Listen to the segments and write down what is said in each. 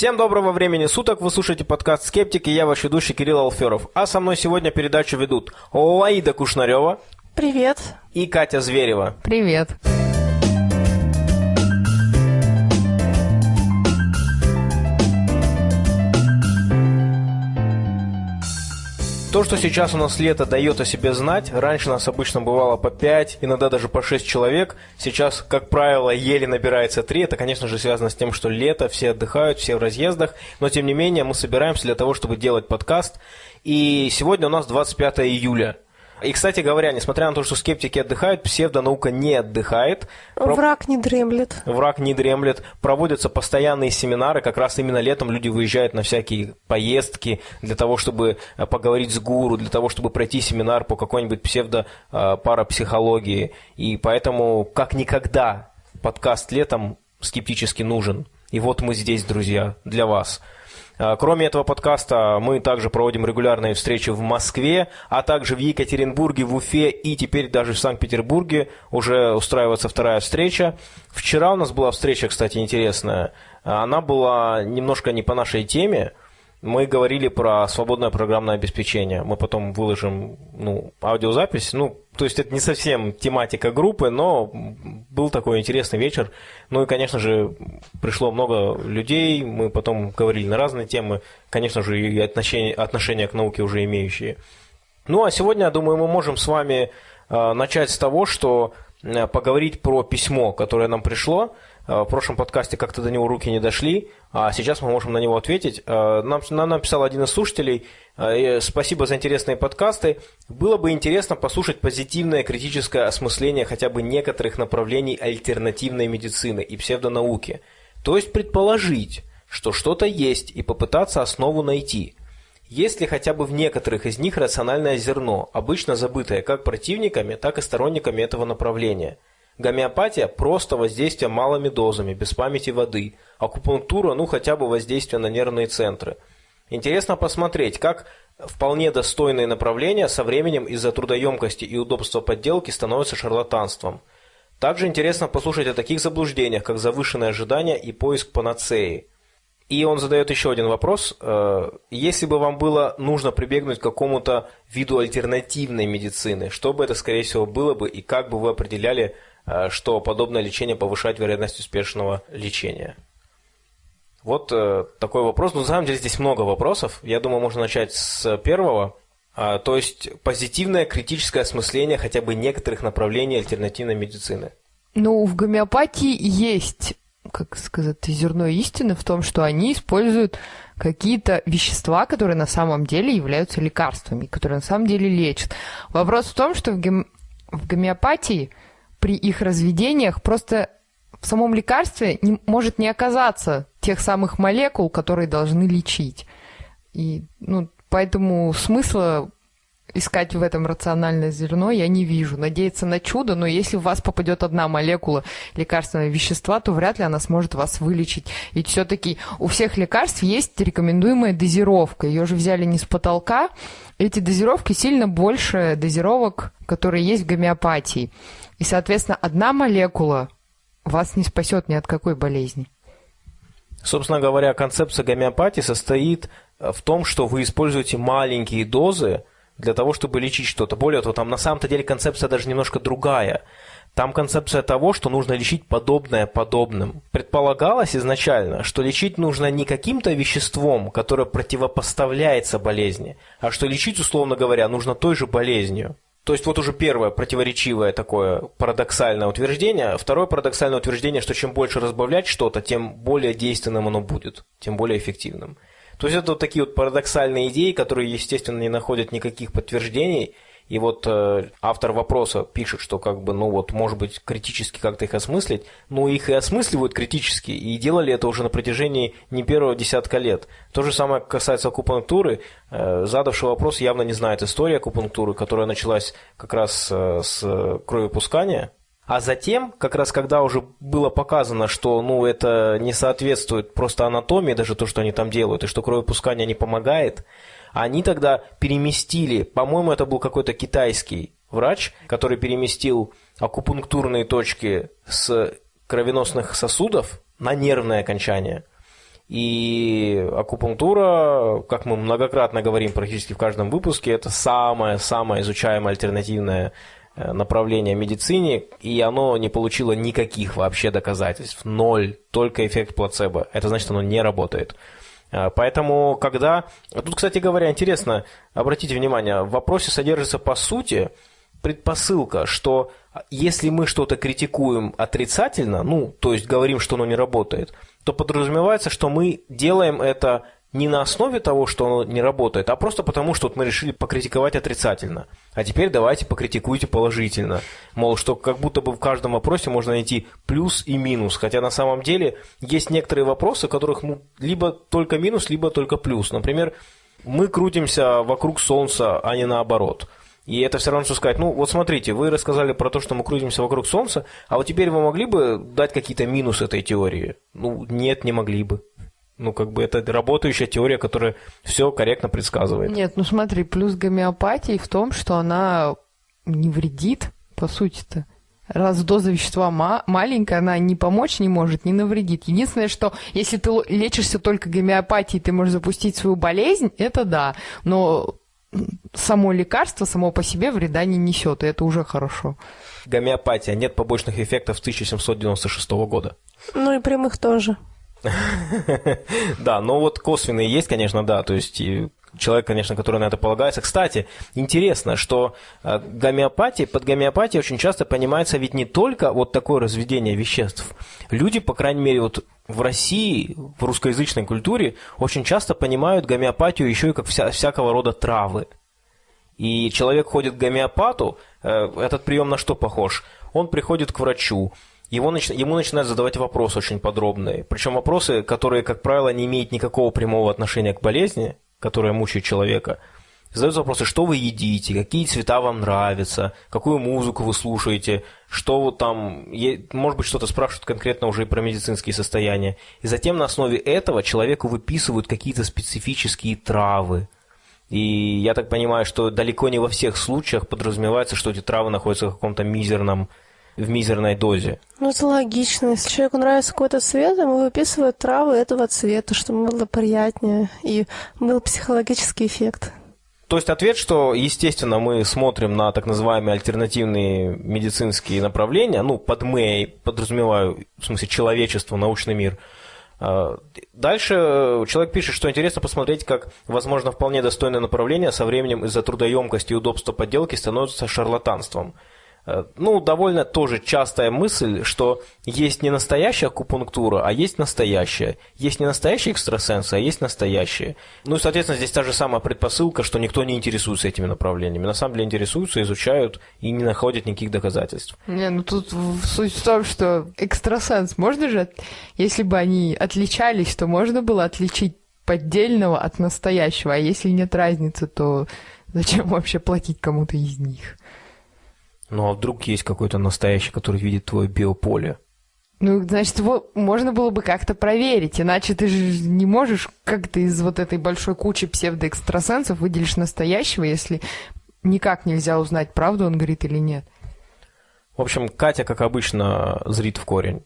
Всем доброго времени суток, вы слушаете подкаст «Скептик» и я ваш ведущий Кирилл Алферов. А со мной сегодня передачу ведут Лаида Кушнарева. Привет. И Катя Зверева. Привет. То, что сейчас у нас лето дает о себе знать, раньше нас обычно бывало по 5, иногда даже по 6 человек, сейчас, как правило, еле набирается 3, это, конечно же, связано с тем, что лето, все отдыхают, все в разъездах, но, тем не менее, мы собираемся для того, чтобы делать подкаст, и сегодня у нас 25 июля – и, кстати говоря, несмотря на то, что скептики отдыхают, псевдонаука не отдыхает. Враг не дремлет. Враг не дремлет. Проводятся постоянные семинары. Как раз именно летом люди выезжают на всякие поездки для того, чтобы э, поговорить с гуру, для того, чтобы пройти семинар по какой-нибудь псевдо-парапсихологии. Э, И поэтому, как никогда, подкаст летом скептически нужен. И вот мы здесь, друзья, для вас – кроме этого подкаста мы также проводим регулярные встречи в Москве, а также в Екатеринбурге, в Уфе и теперь даже в Санкт-Петербурге уже устраивается вторая встреча. Вчера у нас была встреча, кстати, интересная. Она была немножко не по нашей теме, мы говорили про свободное программное обеспечение. Мы потом выложим ну, аудиозапись. Ну, то есть это не совсем тематика группы, но был такой интересный вечер. Ну и, конечно же, пришло много людей. Мы потом говорили на разные темы. Конечно же, и отношения, отношения к науке уже имеющие. Ну а сегодня, я думаю, мы можем с вами э, начать с того, что э, поговорить про письмо, которое нам пришло. Э, в прошлом подкасте как-то до него руки не дошли, а сейчас мы можем на него ответить. Э, нам, нам написал один из слушателей, э, спасибо за интересные подкасты. Было бы интересно послушать позитивное критическое осмысление хотя бы некоторых направлений альтернативной медицины и псевдонауки. То есть предположить, что что-то есть и попытаться основу найти. Есть ли хотя бы в некоторых из них рациональное зерно, обычно забытое как противниками, так и сторонниками этого направления – Гомеопатия – просто воздействие малыми дозами, без памяти воды. Акупунктура – ну хотя бы воздействие на нервные центры. Интересно посмотреть, как вполне достойные направления со временем из-за трудоемкости и удобства подделки становятся шарлатанством. Также интересно послушать о таких заблуждениях, как завышенные ожидания и поиск панацеи. И он задает еще один вопрос. Э, если бы вам было нужно прибегнуть к какому-то виду альтернативной медицины, что бы это, скорее всего, было бы, и как бы вы определяли что подобное лечение повышает вероятность успешного лечения? Вот э, такой вопрос. Ну, на самом деле здесь много вопросов. Я думаю, можно начать с первого. А, то есть позитивное критическое осмысление хотя бы некоторых направлений альтернативной медицины. Ну, в гомеопатии есть, как сказать, зерно истины в том, что они используют какие-то вещества, которые на самом деле являются лекарствами, которые на самом деле лечат. Вопрос в том, что в, гом... в гомеопатии при их разведениях просто в самом лекарстве не, может не оказаться тех самых молекул, которые должны лечить. И, ну, поэтому смысла искать в этом рациональное зерно я не вижу. Надеяться на чудо, но если в вас попадет одна молекула лекарственного вещества, то вряд ли она сможет вас вылечить. Ведь все-таки у всех лекарств есть рекомендуемая дозировка. Ее же взяли не с потолка. Эти дозировки сильно больше дозировок, которые есть в гомеопатии. И, соответственно, одна молекула вас не спасет ни от какой болезни. Собственно говоря, концепция гомеопатии состоит э, в том, что вы используете маленькие дозы для того, чтобы лечить что-то. Более того, там на самом-то деле концепция даже немножко другая. Там концепция того, что нужно лечить подобное подобным. Предполагалось изначально, что лечить нужно не каким-то веществом, которое противопоставляется болезни, а что лечить, условно говоря, нужно той же болезнью. То есть вот уже первое противоречивое такое парадоксальное утверждение. Второе парадоксальное утверждение, что чем больше разбавлять что-то, тем более действенным оно будет, тем более эффективным. То есть это вот такие вот парадоксальные идеи, которые, естественно, не находят никаких подтверждений – и вот э, автор вопроса пишет, что как бы, ну вот, может быть, критически как-то их осмыслить, но их и осмысливают критически, и делали это уже на протяжении не первого десятка лет. То же самое касается акупунктуры. Э, задавший вопрос явно не знает истории акупунктуры, которая началась как раз э, с кровопускания, а затем, как раз когда уже было показано, что ну, это не соответствует просто анатомии, даже то, что они там делают, и что кровопускание не помогает, они тогда переместили, по-моему, это был какой-то китайский врач, который переместил акупунктурные точки с кровеносных сосудов на нервное окончание. И акупунктура, как мы многократно говорим практически в каждом выпуске, это самое-самое изучаемое альтернативное э, направление в медицине, и оно не получило никаких вообще доказательств. Ноль, только эффект плацебо. Это значит, оно не работает. Э, поэтому, когда... Тут, кстати говоря, интересно, обратите внимание, в вопросе содержится по сути предпосылка, что если мы что-то критикуем отрицательно, ну, то есть говорим, что оно не работает – то подразумевается, что мы делаем это не на основе того, что оно не работает, а просто потому, что вот мы решили покритиковать отрицательно. А теперь давайте покритикуйте положительно. Мол, что как будто бы в каждом вопросе можно найти плюс и минус. Хотя на самом деле есть некоторые вопросы, в которых ну, либо только минус, либо только плюс. Например, мы крутимся вокруг Солнца, а не наоборот – и это все равно, что сказать, ну вот смотрите, вы рассказали про то, что мы крутимся вокруг Солнца, а вот теперь вы могли бы дать какие-то минусы этой теории? Ну, нет, не могли бы. Ну, как бы это работающая теория, которая все корректно предсказывает. Нет, ну смотри, плюс гомеопатии в том, что она не вредит, по сути-то. Раз доза вещества ма- маленькая, она не помочь не может, не навредит. Единственное, что если ты лечишься только гомеопатией, ты можешь запустить свою болезнь, это да. Но само лекарство само по себе вреда не несет, и это уже хорошо. Гомеопатия. Нет побочных эффектов с 1796 года. Ну и прямых тоже. Да, но вот косвенные есть, конечно, да, то есть человек, конечно, который на это полагается. Кстати, интересно, что э, гомеопатия, под гомеопатией очень часто понимается ведь не только вот такое разведение веществ. Люди, по крайней мере, вот в России, в русскоязычной культуре, очень часто понимают гомеопатию еще и как вся, всякого рода травы. И человек ходит к гомеопату, э, этот прием на что похож? Он приходит к врачу, его, ему начинают задавать вопросы очень подробные. Причем вопросы, которые, как правило, не имеют никакого прямого отношения к болезни, которая мучает человека. Задаются вопросы, что вы едите, какие цвета вам нравятся, какую музыку вы слушаете, что вот там, может быть, что-то спрашивают конкретно уже и про медицинские состояния. И затем на основе этого человеку выписывают какие-то специфические травы. И я так понимаю, что далеко не во всех случаях подразумевается, что эти травы находятся в каком-то мизерном в мизерной дозе. Ну, это логично. Если человеку нравится какой-то цвет, ему выписывают травы этого цвета, чтобы было приятнее и был психологический эффект. То есть ответ, что, естественно, мы смотрим на так называемые альтернативные медицинские направления, ну, под мы подразумеваю, в смысле, человечество, научный мир. А, дальше человек пишет, что интересно посмотреть, как, возможно, вполне достойное направление со временем из-за трудоемкости и удобства подделки становится шарлатанством – ну, довольно тоже частая мысль, что есть не настоящая акупунктура, а есть настоящая. Есть не настоящие экстрасенсы, а есть настоящие. Ну и, соответственно, здесь та же самая предпосылка, что никто не интересуется этими направлениями. На самом деле интересуются, изучают и не находят никаких доказательств. Не, ну тут суть в том, что экстрасенс можно же, если бы они отличались, то можно было отличить поддельного от настоящего, а если нет разницы, то зачем вообще платить кому-то из них? Ну а вдруг есть какой-то настоящий, который видит твое биополе? Ну, значит, его можно было бы как-то проверить, иначе ты же не можешь как-то из вот этой большой кучи псевдоэкстрасенсов выделишь настоящего, если никак нельзя узнать, правду он говорит или нет. В общем, Катя, как обычно, зрит в корень.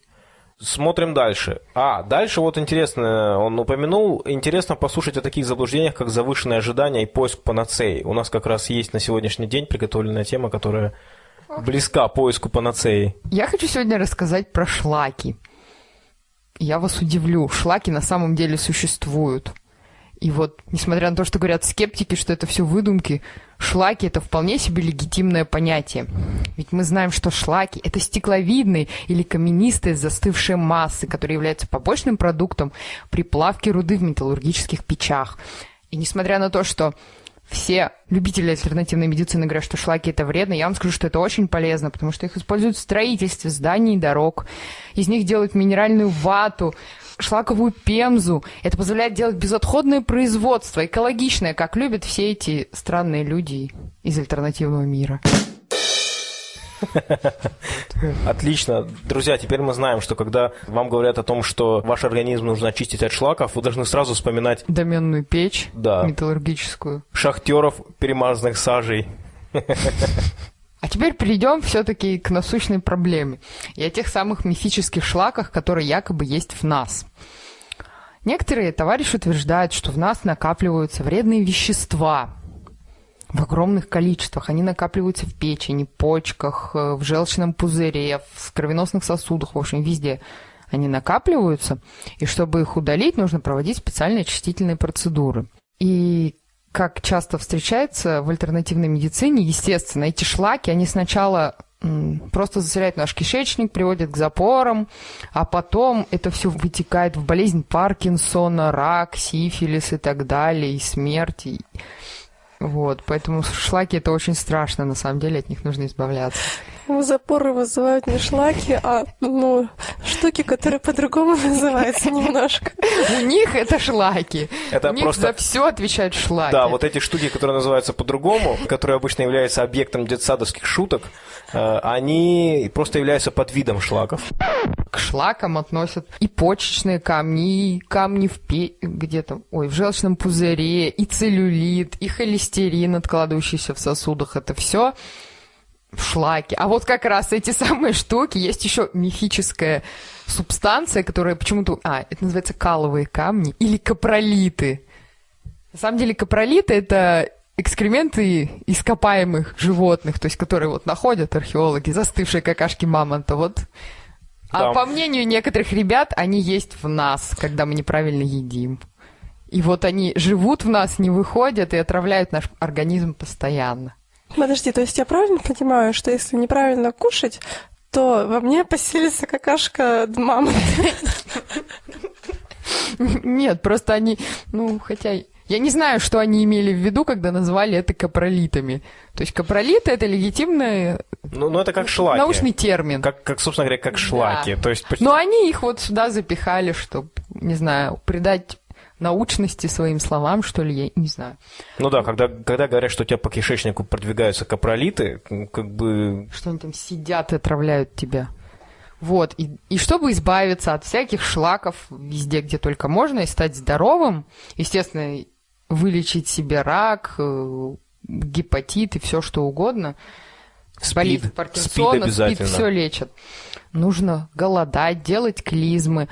Смотрим дальше. А, дальше вот интересно, он упомянул, интересно послушать о таких заблуждениях, как завышенные ожидания и поиск панацеи. У нас как раз есть на сегодняшний день приготовленная тема, которая близка поиску панацеи. Я хочу сегодня рассказать про шлаки. Я вас удивлю, шлаки на самом деле существуют. И вот, несмотря на то, что говорят скептики, что это все выдумки, шлаки – это вполне себе легитимное понятие. Ведь мы знаем, что шлаки – это стекловидные или каменистые застывшие массы, которые являются побочным продуктом при плавке руды в металлургических печах. И несмотря на то, что все любители альтернативной медицины говорят, что шлаки это вредно, я вам скажу, что это очень полезно, потому что их используют в строительстве зданий и дорог. Из них делают минеральную вату, шлаковую пемзу. Это позволяет делать безотходное производство, экологичное, как любят все эти странные люди из альтернативного мира. Отлично. Друзья, теперь мы знаем, что когда вам говорят о том, что ваш организм нужно очистить от шлаков, вы должны сразу вспоминать... Доменную печь да. металлургическую. Шахтеров, перемазанных сажей. А теперь перейдем все-таки к насущной проблеме и о тех самых мифических шлаках, которые якобы есть в нас. Некоторые товарищи утверждают, что в нас накапливаются вредные вещества в огромных количествах. Они накапливаются в печени, почках, э, в желчном пузыре, в кровеносных сосудах, в общем, везде они накапливаются. И чтобы их удалить, нужно проводить специальные очистительные процедуры. И как часто встречается в альтернативной медицине, естественно, эти шлаки, они сначала просто заселяют наш кишечник, приводят к запорам, а потом это все вытекает в болезнь Паркинсона, рак, сифилис и так далее, и смерть. Вот, поэтому шлаки это очень страшно, на самом деле от них нужно избавляться. Запоры вызывают не шлаки, а ну, штуки, которые по-другому называются немножко. У них это шлаки. Это У них просто... за все отвечают шлаки. Да, вот эти штуки, которые называются по-другому, которые обычно являются объектом детсадовских шуток, они просто являются подвидом шлаков. К шлакам относят и почечные камни, и камни в пе... где-то, ой, в желчном пузыре, и целлюлит, и холестерин, откладывающийся в сосудах. Это все в шлаке. А вот как раз эти самые штуки, есть еще мифическая субстанция, которая почему-то... А, это называется каловые камни или капролиты. На самом деле капролиты — это экскременты ископаемых животных, то есть которые вот находят археологи, застывшие какашки мамонта, вот. А Да. по мнению некоторых ребят, они есть в нас, когда мы неправильно едим. И вот они живут в нас, не выходят и отравляют наш организм постоянно. Подожди, то есть я правильно понимаю, что если неправильно кушать, то во мне поселится какашка мамы? Нет, просто они, ну, хотя я не знаю, что они имели в виду, когда назвали это капролитами. То есть капролиты это легитимный Ну, ну это как шлаки. научный термин. Как, как, собственно говоря, как шлаки. То есть, почти- Но они их вот сюда запихали, чтобы, не знаю, придать научности своим словам, что ли, я не знаю. ну да, когда, когда говорят, что у тебя по кишечнику продвигаются капролиты, ну, как бы Что они там сидят и отравляют тебя. Вот, и, и чтобы избавиться от всяких шлаков везде, где только можно, и стать здоровым, естественно, вылечить себе рак, э, гепатит и все что угодно, Спид. болезнь Спид Паркинсона, обязательно. все лечат. Нужно голодать, делать клизмы.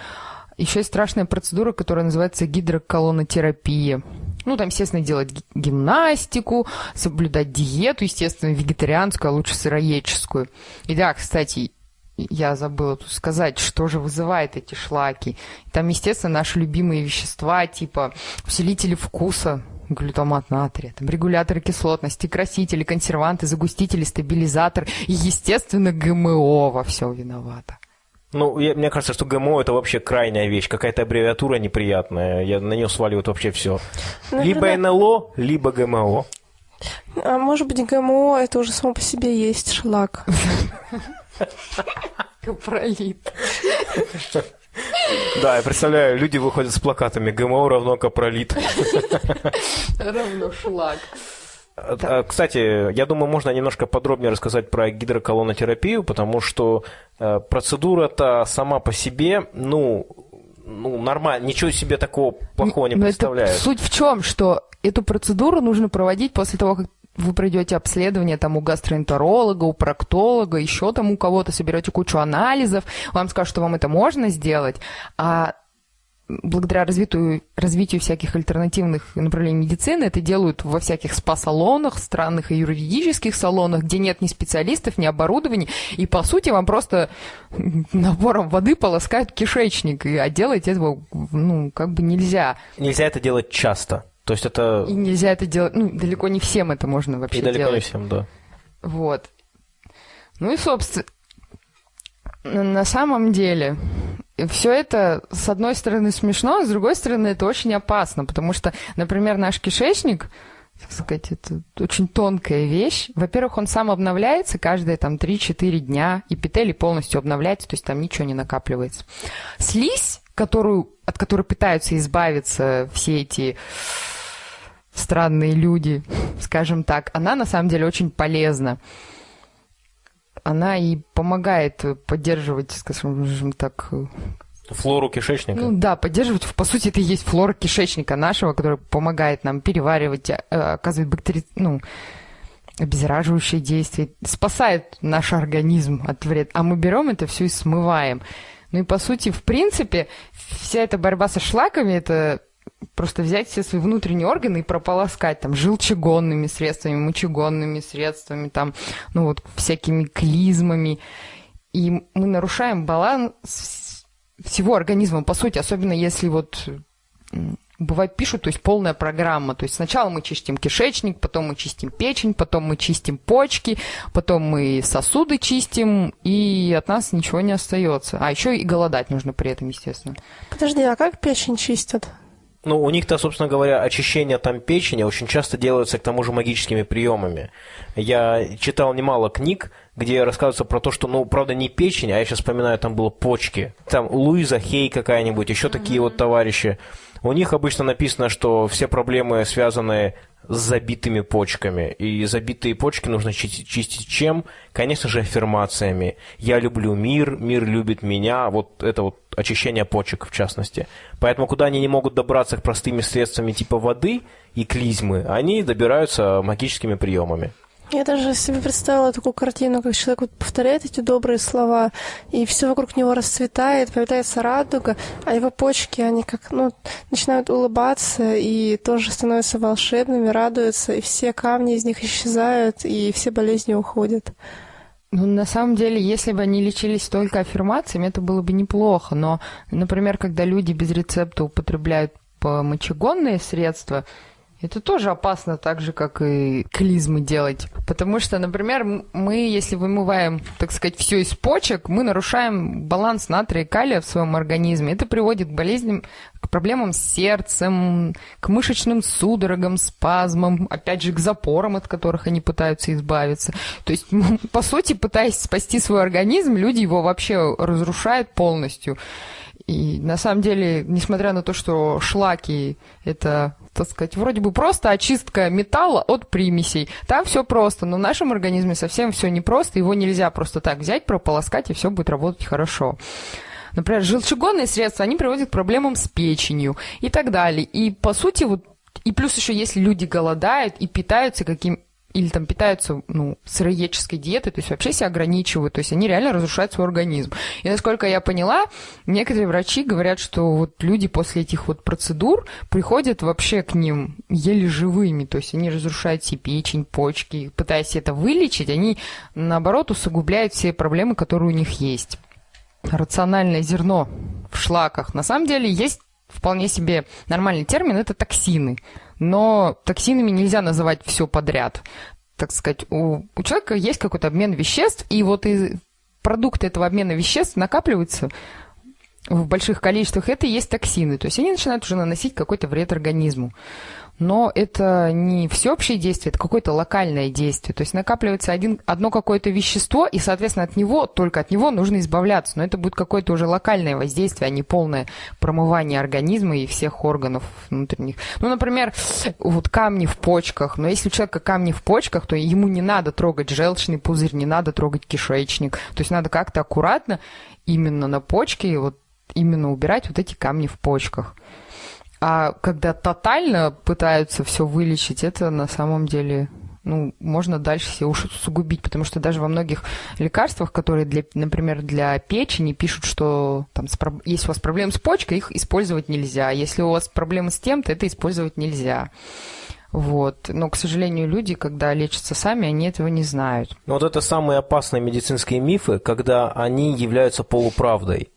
Еще есть страшная процедура, которая называется гидроколонотерапия. Ну, там, естественно, делать ги- гимнастику, соблюдать диету, естественно, вегетарианскую, а лучше сыроедческую. И да, кстати, я забыла тут сказать, что же вызывает эти шлаки. Там, естественно, наши любимые вещества, типа усилители вкуса, глютамат натрия, там регуляторы кислотности, красители, консерванты, загустители, стабилизатор и, естественно, ГМО во всем виновата. Ну, я- мне кажется, что ГМО это вообще крайняя вещь, какая-то аббревиатура неприятная. Я на нее сваливают вообще все. Либо Наверное- НЛО, либо ГМО. А может быть, ГМО это уже само по себе есть шлак. Капролит. Да, я представляю, люди выходят с плакатами ГМО равно капролит. Равно шлак. А, а, Кстати, я думаю, можно немножко подробнее рассказать про гидроколонотерапию, потому что э, процедура-то сама по себе, ну, ну, нормально, ничего себе такого плохого не Но это представляет. суть в чем, что эту процедуру нужно проводить после того, как вы пройдете обследование там у гастроэнтеролога, у проктолога, еще там у кого-то, соберете кучу анализов, вам скажут, что вам это можно сделать, а благодаря развитию, развитию всяких альтернативных направлений медицины это делают во всяких спа-салонах, странных и юридических салонах, где нет ни специалистов, ни оборудований, и по сути вам просто набором воды полоскают кишечник, и, а делать этого, ну, как бы нельзя. Нельзя это делать часто. То есть это И нельзя это делать, ну, далеко не всем это можно вообще и далеко не делать. всем, да. Вот. Ну и, собственно, на самом деле, все это, с одной стороны, смешно, а с другой стороны, это очень опасно, потому что, например, наш кишечник, так сказать, это очень тонкая вещь. Во-первых, он сам обновляется каждые там 3-4 дня, и петели полностью обновляются, то есть там ничего не накапливается. Слизь, которую, от которой пытаются избавиться все эти странные люди, скажем так, она на самом деле очень полезна. Она и помогает поддерживать, скажем так, Флору кишечника. ну да, поддерживать, по сути, это и есть флора кишечника нашего, которая помогает нам переваривать, э, оказывает бактери... ну, обеззараживающее действие, спасает наш организм от вреда. А мы берем это все и смываем. Ну и по сути, в принципе, вся эта борьба со шлаками, это просто взять все свои внутренние органы и прополоскать там желчегонными средствами, мочегонными средствами, там, ну вот всякими клизмами. И мы нарушаем баланс всего организма, по сути, особенно если вот бывает пишут, то есть полная программа. То есть сначала мы чистим кишечник, потом мы чистим печень, потом мы чистим почки, потом мы сосуды чистим, и от нас ничего не остается. А еще и голодать нужно при этом, естественно. Подожди, а как печень чистят? Ну, у них-то, собственно говоря, очищение там печени очень часто делается к тому же магическими приемами. Я читал немало книг, где рассказывается про то, что, ну, правда, не печень, а я сейчас вспоминаю, там было почки. Там Луиза Хей какая-нибудь, еще mm-hmm. такие вот товарищи. У них обычно написано, что все проблемы связаны с забитыми почками. И забитые почки нужно чистить чем? Конечно же, аффирмациями. «Я люблю мир», «Мир любит меня». Вот это вот очищение почек, в частности. Поэтому, куда они не могут добраться к простыми средствами типа воды и клизмы, они добираются магическими приемами. Я даже себе представила такую картину, как человек вот повторяет эти добрые слова, и все вокруг него расцветает, появляется радуга, а его почки, они как, ну, начинают улыбаться и тоже становятся волшебными, радуются, и все камни из них исчезают, и все болезни уходят. Ну, на самом деле, если бы они лечились только аффирмациями, это было бы неплохо. Но, например, когда люди без рецепта употребляют мочегонные средства, это тоже опасно, так же, как и клизмы делать. Потому что, например, мы, если вымываем, так сказать, все из почек, мы нарушаем баланс натрия и калия в своем организме. Это приводит к болезням, к проблемам с сердцем, к мышечным судорогам, спазмам, опять же, к запорам, от которых они пытаются избавиться. То есть, по сути, пытаясь спасти свой организм, люди его вообще разрушают полностью. И на самом деле, несмотря на то, что шлаки это так сказать, вроде бы просто очистка металла от примесей. Там все просто, но в нашем организме совсем все непросто, его нельзя просто так взять, прополоскать, и все будет работать хорошо. Например, желчегонные средства, они приводят к проблемам с печенью и так далее. И, по сути, вот и плюс еще, если люди голодают и питаются каким или там питаются, ну, сыроедческой диетой, то есть вообще себя ограничивают, то есть они реально разрушают свой организм. И насколько я поняла, некоторые врачи говорят, что вот люди после этих вот процедур приходят вообще к ним еле живыми, то есть они разрушают себе печень, почки, пытаясь это вылечить, они, наоборот, усугубляют все проблемы, которые у них есть. Рациональное зерно в шлаках. На самом деле есть вполне себе нормальный термин – это токсины но токсинами нельзя называть все подряд. Так сказать, у, у человека есть какой-то обмен веществ, и вот из продукты этого обмена веществ накапливаются в больших количествах, это и есть токсины. То есть они начинают уже наносить какой-то вред организму но это не всеобщее действие, это какое-то локальное действие. То есть накапливается один, одно какое-то вещество, и, соответственно, от него, только от него нужно избавляться. Но это будет какое-то уже локальное воздействие, а не полное промывание организма и всех органов внутренних. Ну, например, вот камни в почках. Но если у человека камни в почках, то ему не надо трогать желчный пузырь, не надо трогать кишечник. То есть надо как-то аккуратно именно на почке вот именно убирать вот эти камни в почках. А когда тотально пытаются все вылечить, это на самом деле ну, можно дальше себе усугубить, потому что даже во многих лекарствах, которые, для, например, для печени, пишут, что там, если у вас проблемы с почкой, их использовать нельзя. Если у вас проблемы с тем-то, это использовать нельзя. Вот. Но, к сожалению, люди, когда лечатся сами, они этого не знают. Но вот это самые опасные медицинские мифы, когда они являются полуправдой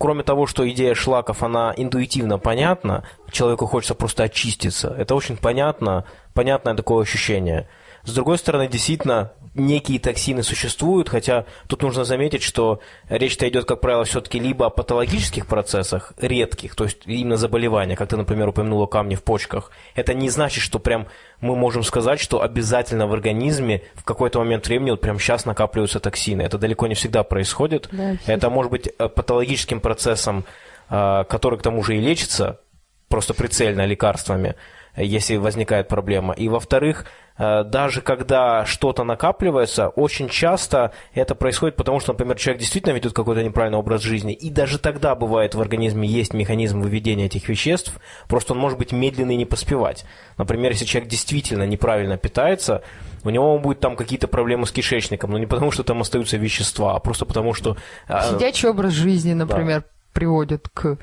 кроме того, что идея шлаков, она интуитивно понятна, человеку хочется просто очиститься. Это очень понятно, понятное такое ощущение. С другой стороны, действительно, некие токсины существуют, хотя тут нужно заметить, что речь-то идет, как правило, все-таки либо о патологических процессах, редких, то есть именно заболевания, как ты, например, упомянула камни в почках. Это не значит, что прям мы можем сказать, что обязательно в организме в какой-то момент времени вот прям сейчас накапливаются токсины. Это далеко не всегда происходит. Да, Это может быть э, патологическим процессом, э, который к тому же и лечится, просто прицельно лекарствами. Если возникает проблема. И во-вторых, Э, даже когда что-то накапливается, очень часто это происходит потому, что, например, человек действительно ведет какой-то неправильный образ жизни, и даже тогда бывает в организме есть механизм выведения этих веществ, просто он может быть медленный и не поспевать. Например, если человек действительно неправильно питается, у него будет там какие-то проблемы с кишечником, но не потому, что там остаются вещества, а просто потому, что... Э, Сидячий образ жизни, например, да. Приводит к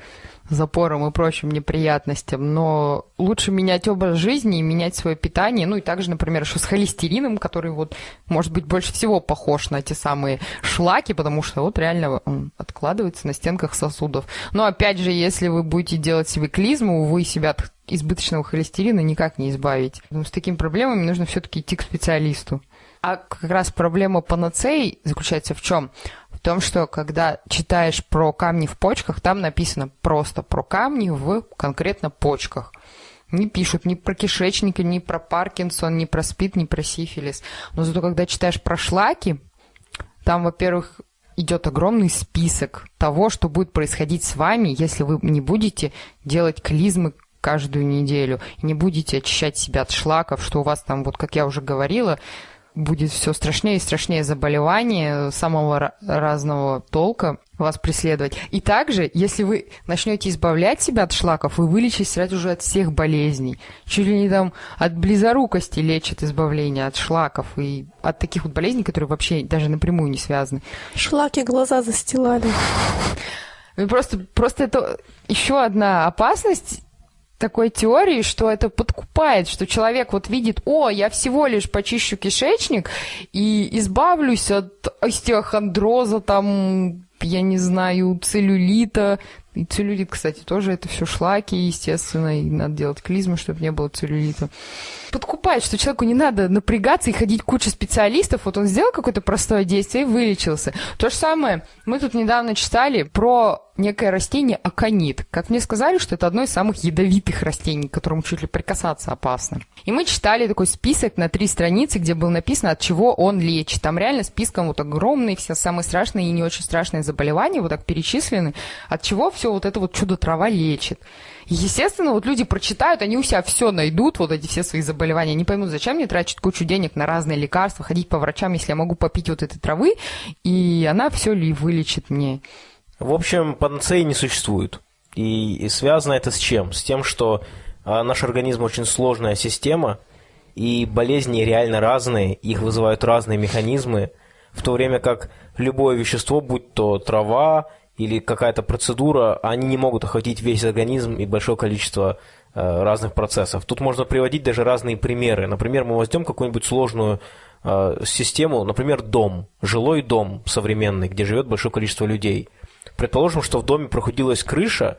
запором и прочим неприятностям, но лучше менять образ жизни и менять свое питание, ну и также, например, еще с холестерином, который вот, может быть, больше всего похож на те самые шлаки, потому что вот реально он откладывается на стенках сосудов. Но опять же, если вы будете делать себе клизму, вы себя от избыточного холестерина никак не избавите. Поэтому с такими проблемами нужно все-таки идти к специалисту. А как раз проблема панацеи заключается в чем? Том, что когда читаешь про камни в почках, там написано просто про камни в конкретно почках. Не пишут ни про кишечники, ни про Паркинсон, ни про СПИД, ни про сифилис. Но зато когда читаешь про шлаки, там, во-первых, идет огромный список того, что будет происходить с вами, если вы не будете делать клизмы каждую неделю, не будете очищать себя от шлаков, что у вас там, вот как я уже говорила, будет все страшнее и страшнее заболеваний самого разного толка вас преследовать. И также, если вы начнете избавлять себя от шлаков, вы вылечитесь сразу же от всех болезней. Чуть ли не там от близорукости лечат избавление от шлаков и от таких вот болезней, которые вообще даже напрямую не связаны. Шлаки глаза застилали. Ну, просто, просто это еще одна опасность такой теории, что это подкупает, что человек вот видит, о, я всего лишь почищу кишечник и избавлюсь от остеохондроза, там, я не знаю, целлюлита. И целлюлит, кстати, тоже это все шлаки, естественно, и надо делать клизму, чтобы не было целлюлита подкупает, что человеку не надо напрягаться и ходить куча специалистов. Вот он сделал какое-то простое действие и вылечился. То же самое, мы тут недавно читали про некое растение аконит. Как мне сказали, что это одно из самых ядовитых растений, к которому чуть ли прикасаться опасно. И мы читали такой список на три страницы, где было написано, от чего он лечит. Там реально списком вот огромные, все самые страшные и не очень страшные заболевания вот так перечислены, от чего все вот это вот чудо-трава лечит. Естественно, вот люди прочитают, они у себя все найдут, вот эти все свои заболевания, не поймут, зачем мне тратить кучу денег на разные лекарства, ходить по врачам, если я могу попить вот этой травы, и она все ли вылечит мне. В общем, панацеи не существует. И, связано это с чем? С тем, что а, наш организм очень сложная система, и болезни реально разные, их вызывают разные механизмы, в то время как любое вещество, будь то трава или какая-то процедура, они не могут охватить весь организм и большое количество э, разных процессов. Тут можно приводить даже разные примеры. Например, мы возьмем какую-нибудь сложную э, систему, например, дом, жилой дом современный, где живет большое количество людей. Предположим, что в доме прохудилась крыша,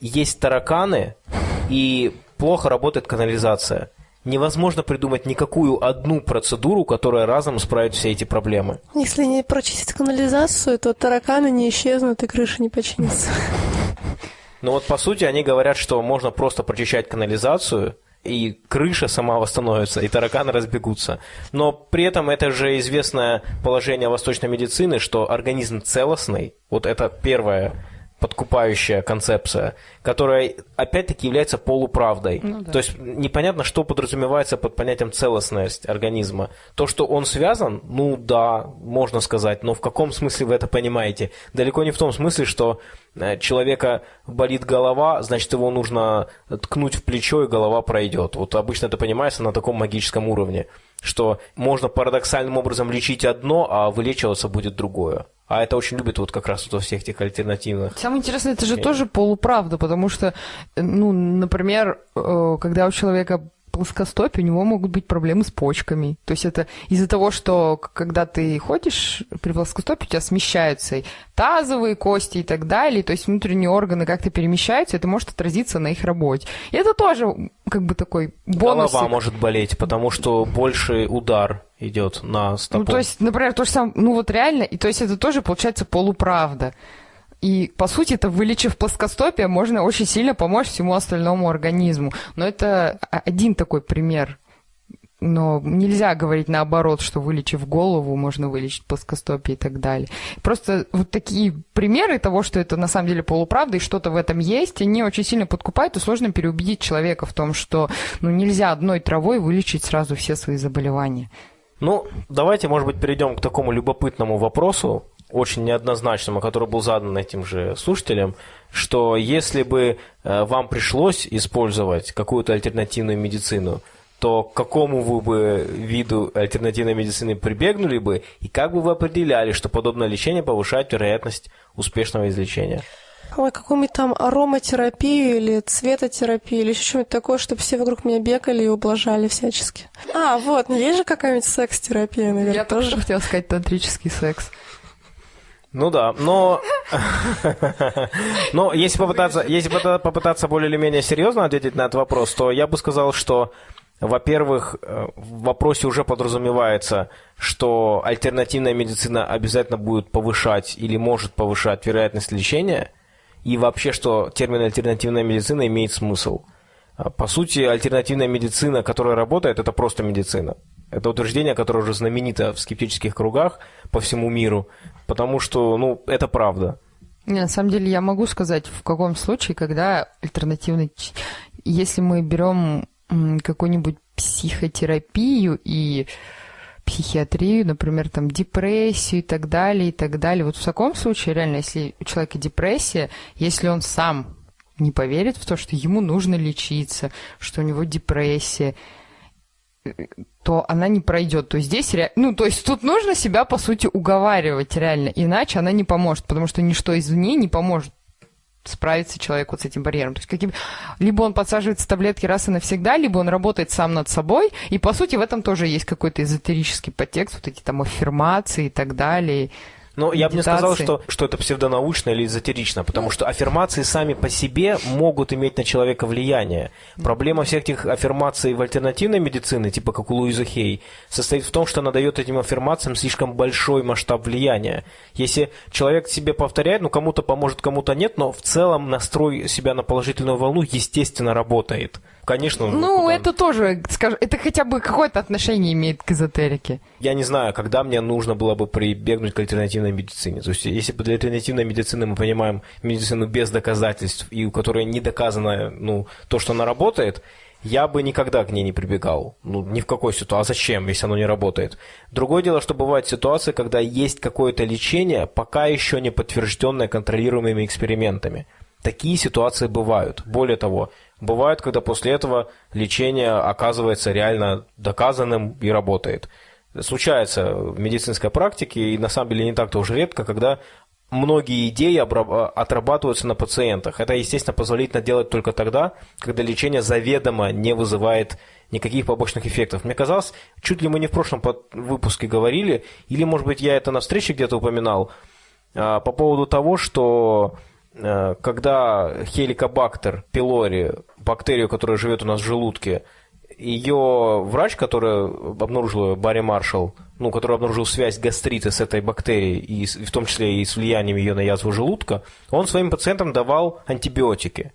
есть тараканы и плохо работает канализация невозможно придумать никакую одну процедуру, которая разом исправит все эти проблемы. Если не прочистить канализацию, то тараканы не исчезнут и крыша не починится. Ну вот по сути они говорят, что можно просто прочищать канализацию, и крыша сама восстановится, и тараканы разбегутся. Но при этом это же известное положение восточной медицины, что организм целостный, вот это первое подкупающая концепция, которая опять-таки является полуправдой. Ну, да. То есть непонятно, что подразумевается под понятием целостность организма. То, что он связан, ну да, можно сказать, но в каком смысле вы это понимаете? Далеко не в том смысле, что э, человека болит голова, значит его нужно ткнуть в плечо и голова пройдет. Вот обычно это понимается на таком магическом уровне, что можно парадоксальным образом лечить одно, а вылечиваться будет другое. А это очень любят вот как раз вот во всех этих альтернативных. Самое интересное, это же тоже полуправда, потому что, ну, например, э, когда у человека плоскостопие, у него могут быть проблемы с почками. То есть это из-за того, что когда ты ходишь при плоскостопии, у тебя смещаются тазовые кости и так далее, то есть внутренние органы как-то перемещаются, это может отразиться на их работе. И это тоже как бы такой бонус. Голова может болеть, потому что больший удар идет на стопу. Ну, то есть, например, то же самое, ну вот реально, и то есть это тоже получается полуправда. И, по сути, это вылечив плоскостопие, можно очень сильно помочь всему остальному организму. Но это один такой пример но нельзя говорить наоборот, что вылечив голову, можно вылечить плоскостопие и так далее. Просто вот такие примеры того, что это на самом деле полуправда и что-то в этом есть, они очень сильно подкупают, и сложно переубедить человека в том, что ну, нельзя одной травой вылечить сразу все свои заболевания. Ну, давайте, может быть, перейдем к такому любопытному вопросу, очень неоднозначному, который был задан этим же слушателям, что если бы э, вам пришлось использовать какую-то альтернативную медицину, то к какому вы бы виду альтернативной медицины прибегнули бы, и как бы вы определяли, что подобное лечение повышает вероятность успешного излечения? Ой, какую-нибудь там ароматерапию или цветотерапию или еще что-нибудь такое, чтобы все вокруг меня бегали и ублажали всячески. А, вот, ну есть же какая-нибудь секс-терапия, наверное, Я тоже хотела сказать тантрический секс. Ну да, но, но если попытаться, если попытаться более или менее серьезно ответить на этот вопрос, то я бы сказал, что во-первых, э, в вопросе уже подразумевается, что альтернативная медицина обязательно будет повышать или может повышать вероятность лечения, и вообще, что термин альтернативная медицина имеет смысл. А, по сути, альтернативная медицина, которая работает, это просто медицина. Это утверждение, которое уже знаменито в скептических кругах по всему миру, потому что, ну, это правда. Не, на самом деле я могу сказать, в каком случае, когда альтернативный... Если мы берем какую-нибудь психотерапию и психиатрию, например, там депрессию и так далее, и так далее. Вот в таком случае, реально, если у человека депрессия, если он сам не поверит в то, что ему нужно лечиться, что у него депрессия, то она не пройдет. То есть здесь, ну, то есть тут нужно себя, по сути, уговаривать реально, иначе она не поможет, потому что ничто извне не поможет справиться человек вот с этим барьером. То есть каким... либо он подсаживается таблетки раз и навсегда, либо он работает сам над собой, и по сути в этом тоже есть какой-то эзотерический подтекст, вот эти там аффирмации и так далее. Но я бы не сказал, что, что это псевдонаучно или эзотерично, потому что аффирмации сами по себе могут иметь на человека влияние. Проблема всех этих аффирмаций в альтернативной медицине, типа как у Луизы Хей, состоит в том, что она дает этим аффирмациям слишком большой масштаб влияния. Если человек себе повторяет, ну кому-то поможет, кому-то нет, но в целом настрой себя на положительную волну естественно работает. Конечно. Ну, куда... это тоже, скажем, это хотя бы какое-то отношение имеет к эзотерике. Я не знаю, когда мне нужно было бы прибегнуть к альтернативной медицине. То есть, если для альтернативной медицины мы понимаем медицину без доказательств, и у которой не доказано ну, то, что она работает, я бы никогда к ней не прибегал. Ну, ни в какой ситуации. А зачем, если оно не работает? Другое дело, что бывают ситуации, когда есть какое-то лечение, пока еще не подтвержденное контролируемыми экспериментами. Такие ситуации бывают. Более того, бывают, когда после этого лечение оказывается реально доказанным и работает. Случается в медицинской практике, и на самом деле не так-то уже редко, когда многие идеи отрабатываются на пациентах. Это, естественно, позволительно делать только тогда, когда лечение заведомо не вызывает никаких побочных эффектов. Мне казалось, чуть ли мы не в прошлом выпуске говорили, или, может быть, я это на встрече где-то упоминал, а, по поводу того, что когда хеликобактер пилори, бактерию, которая живет у нас в желудке, ее врач, который обнаружил Барри Маршалл, ну, который обнаружил связь гастрита с этой бактерией, и в том числе и с влиянием ее на язву желудка, он своим пациентам давал антибиотики.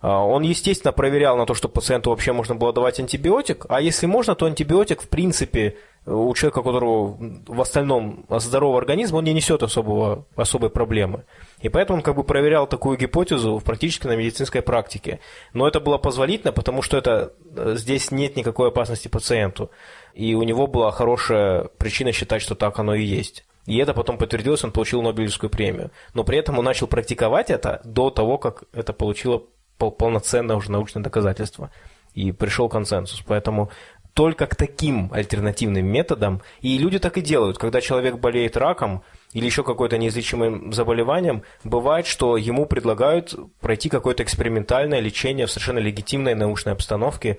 А, он, естественно, проверял на то, что пациенту вообще можно было давать антибиотик, а если можно, то антибиотик, в принципе, у человека, у которого в остальном здоровый организм, он не несет особого, особой проблемы. И поэтому он как бы проверял такую гипотезу практически на медицинской практике. Но это было позволительно, потому что это, э, здесь нет никакой опасности пациенту. И у него была хорошая причина считать, что так оно и есть. И это потом подтвердилось, он получил Нобелевскую премию. Но при этом он начал практиковать это до того, как это получило полноценное уже научное доказательство. И пришел консенсус. Поэтому только к таким альтернативным методам, и люди так и делают, когда человек болеет раком, или еще какое-то неизлечимым заболеванием, бывает, что ему предлагают пройти какое-то экспериментальное лечение в совершенно легитимной научной обстановке,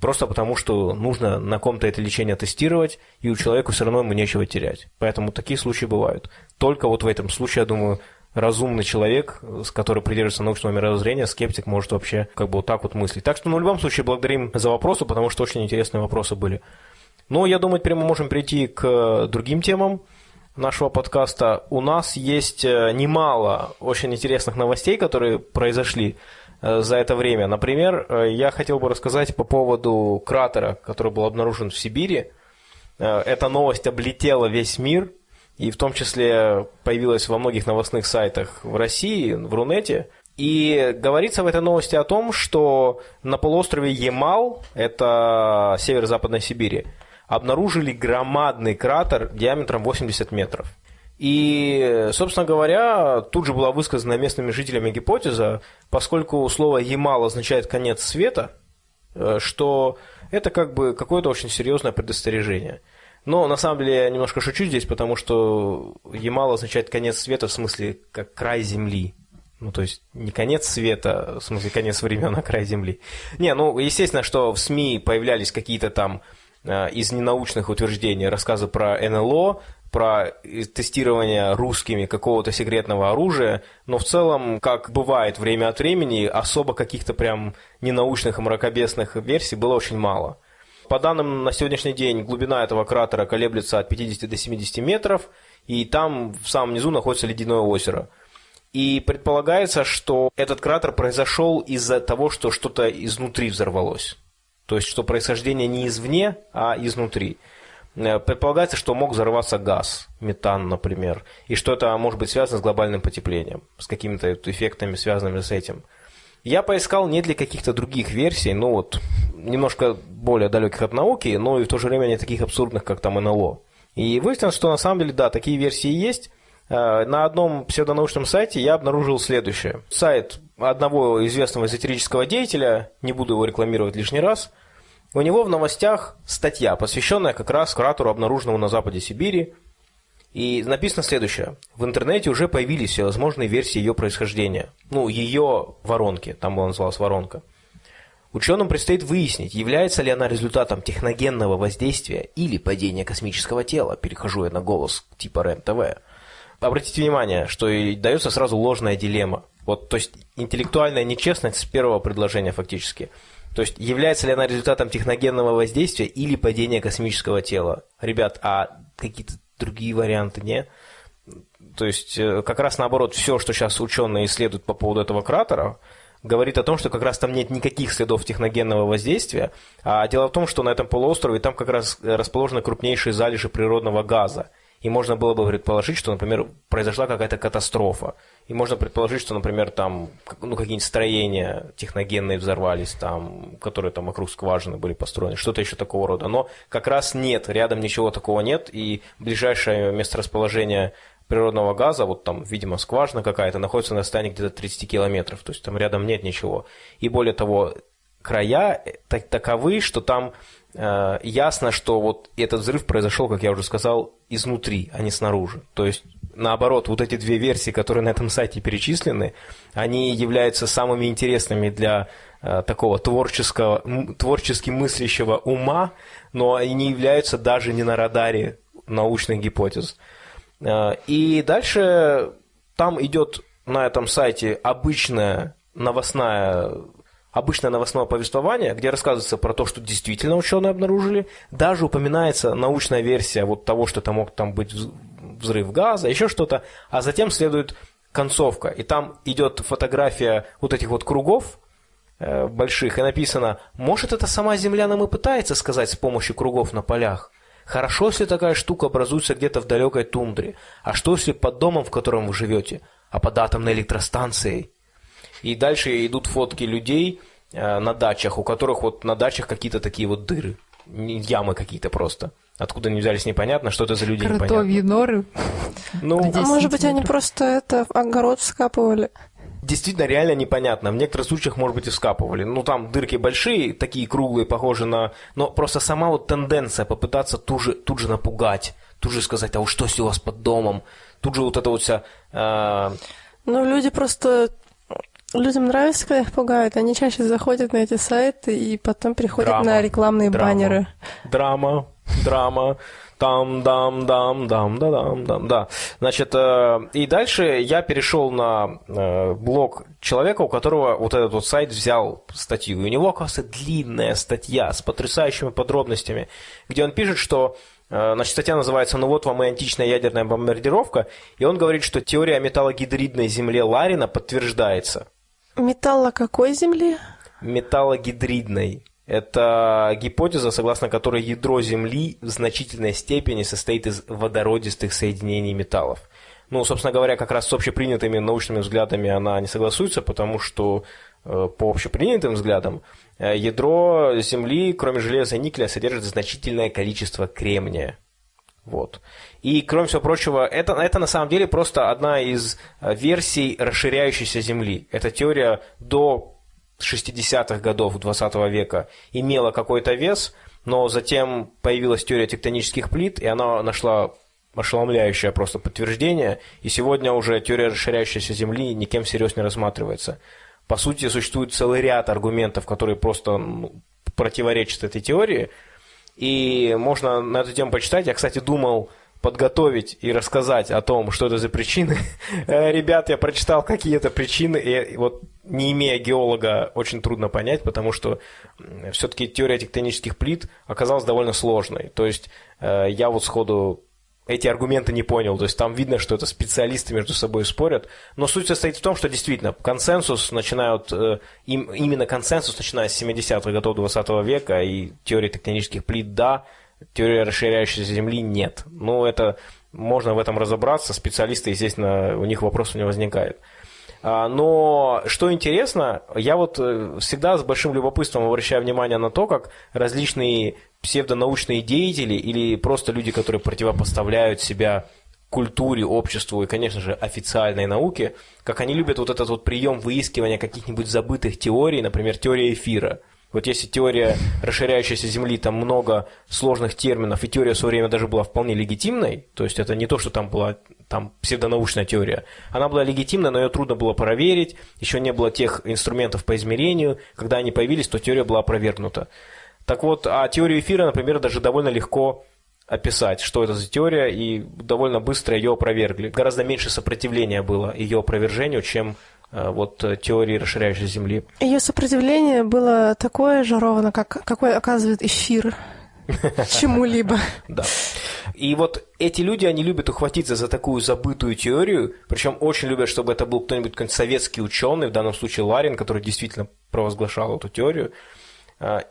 просто потому что нужно на ком-то это лечение тестировать, и у человека все равно ему нечего терять. Поэтому такие случаи бывают. Только вот в этом случае, я думаю, разумный человек, который придерживается научного мировоззрения, скептик может вообще как бы вот так вот мыслить. Так что, ну, в любом случае, благодарим за вопросы, потому что очень интересные вопросы были. Но я думаю, теперь мы можем перейти к другим темам нашего подкаста. У нас есть э, немало очень интересных новостей, которые произошли за это время. Например, я хотел бы рассказать по поводу кратера, который был обнаружен в Сибири. Эта новость облетела весь мир, и в том числе появилась во многих новостных сайтах в России, в Рунете. И говорится в этой новости о том, что на полуострове Ямал, это северо-западной Сибири, обнаружили громадный кратер диаметром 80 метров. И, собственно говоря, тут же была высказана местными жителями гипотеза, поскольку слово «Ямал» означает «конец света», э, что это как бы какое-то очень серьезное предостережение. Но на самом деле я немножко шучу здесь, потому что Ямал означает конец света в смысле как край земли. Ну, то есть не конец света, в смысле конец времен, а край земли. Не, ну, естественно, что в СМИ появлялись какие-то там из ненаучных утверждений рассказы про НЛО, про тестирование русскими какого-то секретного оружия, но в целом, как бывает время от времени, особо каких-то прям ненаучных и мракобесных версий было очень мало. По данным на сегодняшний день, глубина этого кратера колеблется от 50 до 70 метров, и там в самом низу находится ледяное озеро – и предполагается, что этот кратер произошел из-за того, что что-то изнутри взорвалось. То есть, что происхождение не извне, а изнутри. Э, предполагается, что мог взорваться газ, метан, например, и что это может быть связано с глобальным потеплением, с какими-то эффектами, связанными с этим. Я поискал не для каких-то других версий, ну вот, немножко более далеких от науки, но и в то же время не таких абсурдных, как там НЛО. И выяснилось, что на самом деле, да, такие версии есть, Э, на одном псевдонаучном сайте я обнаружил следующее. Сайт одного известного эзотерического деятеля, не буду его рекламировать лишний раз, у него в новостях статья, посвященная как раз кратеру, обнаруженному на западе Сибири. И написано следующее. В интернете уже появились всевозможные версии ее происхождения. Ну, ее воронки, там была называлась воронка. Ученым предстоит выяснить, является ли она результатом техногенного воздействия или падения космического тела. Перехожу я на голос типа РЕН-ТВ обратите внимание, что и дается сразу ложная дилемма. Вот, то есть интеллектуальная нечестность с первого предложения фактически. То есть является ли она результатом техногенного воздействия или падения космического тела? Ребят, а какие-то другие варианты не? То есть э, как раз наоборот, все, что сейчас ученые исследуют по поводу этого кратера, говорит о том, что как раз там нет никаких следов техногенного воздействия. А дело в том, что на этом полуострове там как раз расположены крупнейшие залежи природного газа и можно было бы предположить, что, например, произошла какая-то катастрофа. И можно предположить, что, например, там ну, какие-нибудь строения техногенные взорвались, там, которые там вокруг скважины были построены, что-то еще такого рода. Но как раз нет, рядом ничего такого нет, и ближайшее месторасположение природного газа, вот там, видимо, скважина какая-то, находится на расстоянии где-то 30 километров, то есть там рядом нет ничего. И более того, края таковы, что там Э, ясно, что вот этот взрыв произошел, как я уже сказал, изнутри, а не снаружи. То есть, наоборот, вот эти две версии, которые на этом сайте перечислены, они являются самыми интересными для э, такого творческого, творчески мыслящего ума, но они не являются даже не на радаре научных гипотез. Э, и дальше там идет на этом сайте обычная новостная обычное новостное повествование, где рассказывается про то, что действительно ученые обнаружили, даже упоминается научная версия вот того, что это мог там быть взрыв газа, еще что-то, а затем следует концовка, и там идет фотография вот этих вот кругов э, больших, и написано, может это сама Земля нам и пытается сказать с помощью кругов на полях, Хорошо, если такая штука образуется где-то в далекой тундре. А что, если под домом, в котором вы живете, а под атомной электростанцией? И дальше идут фотки людей э, на дачах, у которых вот на дачах какие-то такие вот дыры, ямы какие-то просто. Откуда они взялись, непонятно, что это за люди, Кротовьи норы. Ну, а может быть, они просто это огород вскапывали? Действительно, реально непонятно. В некоторых случаях, может быть, и вскапывали. Ну, там дырки большие, такие круглые, похожие на... Но просто сама вот тенденция попытаться тут же, тут же напугать, тут же сказать, а вот что если у вас под домом? Тут же вот это вот вся... Э... Ну, люди просто Людям нравится, когда их пугают. Они чаще заходят на эти сайты и потом переходят драма, на рекламные драма, баннеры. Драма, драма. Там, дам, дам, дам, да, дам, дам, да. Значит, э, и дальше я перешел на э, блог человека, у которого вот этот вот сайт взял статью. И у него, оказывается, длинная статья с потрясающими подробностями, где он пишет, что э, Значит, статья называется «Ну вот вам и античная ядерная бомбардировка», и он говорит, что теория металлогидридной земле Ларина подтверждается. Металла какой земли? Металлогидридной. Это гипотеза, согласно которой ядро Земли в значительной степени состоит из водородистых соединений металлов. Ну, собственно говоря, как раз с общепринятыми научными взглядами она не согласуется, потому что э, по общепринятым взглядам э, ядро Земли, кроме железа и никеля, содержит значительное количество кремния. Вот. И, кроме всего прочего, это, это на самом деле просто одна из э, версий расширяющейся Земли. Эта теория до 60-х годов 20 века имела какой-то вес, но затем появилась теория тектонических плит, и она нашла ошеломляющее просто подтверждение, и сегодня уже теория расширяющейся Земли никем всерьез не рассматривается. По сути, существует целый ряд аргументов, которые просто ну, противоречат этой теории, и можно на эту тему почитать. Я, кстати, думал подготовить и рассказать о том, что это за причины. Э, ребят, я прочитал какие-то причины, и вот не имея геолога, очень трудно понять, потому что все-таки теория тектонических плит оказалась довольно сложной. То есть э, я вот сходу эти аргументы не понял. То есть там видно, что это специалисты между собой спорят. Но суть состоит в том, что действительно консенсус начинают, э, им, именно консенсус начиная с 70-х годов 20 века и теории тектонических плит да, теория расширяющейся Земли нет. Ну, это можно в этом разобраться, специалисты, естественно, у них вопросов не возникает. А, но что интересно, я вот э, всегда с большим любопытством обращаю внимание на то, как различные псевдонаучные деятели или просто люди, которые противопоставляют себя культуре, обществу и, конечно же, официальной науке, как они любят вот этот вот прием выискивания каких-нибудь забытых теорий, например, теория эфира – вот если теория расширяющейся Земли, там много сложных терминов, и теория в свое время даже была вполне легитимной, то есть это не то, что там была там псевдонаучная теория, она была легитимна, но ее трудно было проверить, еще не было тех инструментов по измерению, когда они появились, то теория была опровергнута. Так вот, а теорию эфира, например, даже довольно легко описать, что это за теория, и довольно быстро ее опровергли. Гораздо меньше сопротивления было ее опровержению, чем Э, вот э, теории расширяющейся Земли. Ее сопротивление было такое же ровно, как какой оказывает эфир чему-либо. Да. И вот эти люди, они любят ухватиться за такую забытую теорию, причем очень любят, чтобы это был кто-нибудь какой советский ученый, в данном случае Ларин, который действительно провозглашал эту теорию,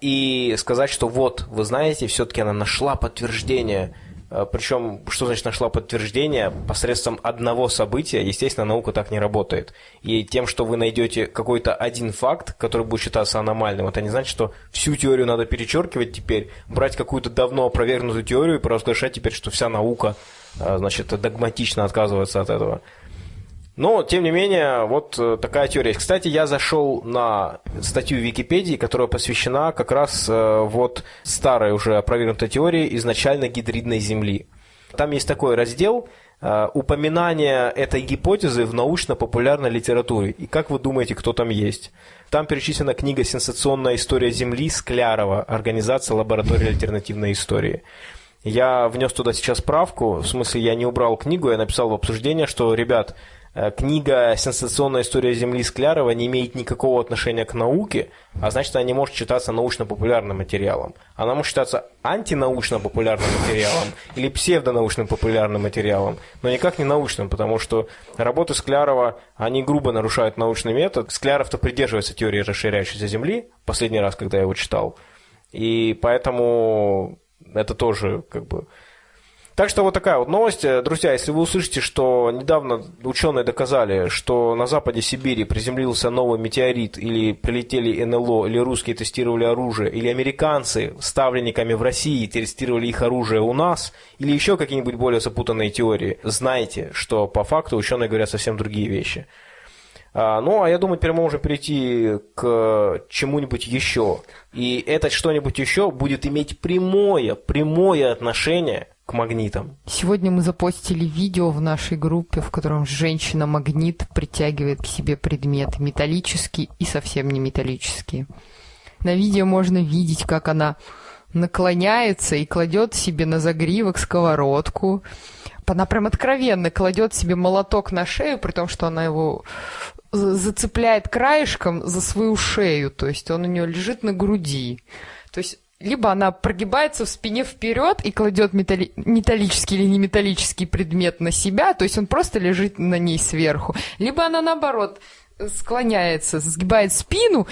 и сказать, что вот, вы знаете, все-таки она нашла подтверждение Э, Причем, что значит нашла подтверждение посредством одного события, естественно, наука так не работает. И тем, что вы найдете какой-то один факт, который будет считаться аномальным, это не значит, что всю теорию надо перечеркивать теперь, брать какую-то давно опровергнутую теорию и провозглашать теперь, что вся наука, э, значит, догматично отказывается от этого. Но, тем не менее, вот э, такая теория. Кстати, я зашел на статью в Википедии, которая посвящена как раз э, вот старой уже опровергнутой теории изначально гидридной Земли. Там есть такой раздел э, упоминание этой гипотезы в научно-популярной литературе. И как вы думаете, кто там есть? Там перечислена книга «Сенсационная история Земли» Склярова, организация лаборатории альтернативной истории. Я внес туда сейчас правку, в смысле я не убрал книгу, я написал в обсуждение, что, ребят, книга «Сенсационная история Земли» Склярова не имеет никакого отношения к науке, а значит, она не может считаться научно-популярным материалом. Она может считаться антинаучно-популярным материалом или псевдонаучным популярным материалом, но никак не научным, потому что работы Склярова, они грубо нарушают научный метод. Скляров-то придерживается теории расширяющейся Земли, последний раз, когда я его читал, и поэтому это тоже как бы так что вот такая вот новость. Э, друзья, если вы услышите, что недавно ученые доказали, что на западе Сибири приземлился новый метеорит, или прилетели НЛО, или русские тестировали оружие, или американцы ставленниками в России тестировали их оружие у нас, или еще какие-нибудь более запутанные теории, знайте, что по факту ученые говорят совсем другие вещи. А, ну, а я думаю, теперь мы можем перейти к чему-нибудь еще. И это что-нибудь еще будет иметь прямое, прямое отношение магнитам. Сегодня мы запостили видео в нашей группе, в котором женщина-магнит притягивает к себе предметы металлические и совсем не металлические. На видео можно видеть, как она наклоняется и кладет себе на загривок сковородку. Она прям откровенно кладет себе молоток на шею, при том, что она его зацепляет краешком за свою шею, то есть он у нее лежит на груди. То есть либо она прогибается в спине вперед и кладет металли... металлический или не металлический предмет на себя, то есть он просто лежит на ней сверху, либо она наоборот склоняется, сгибает спину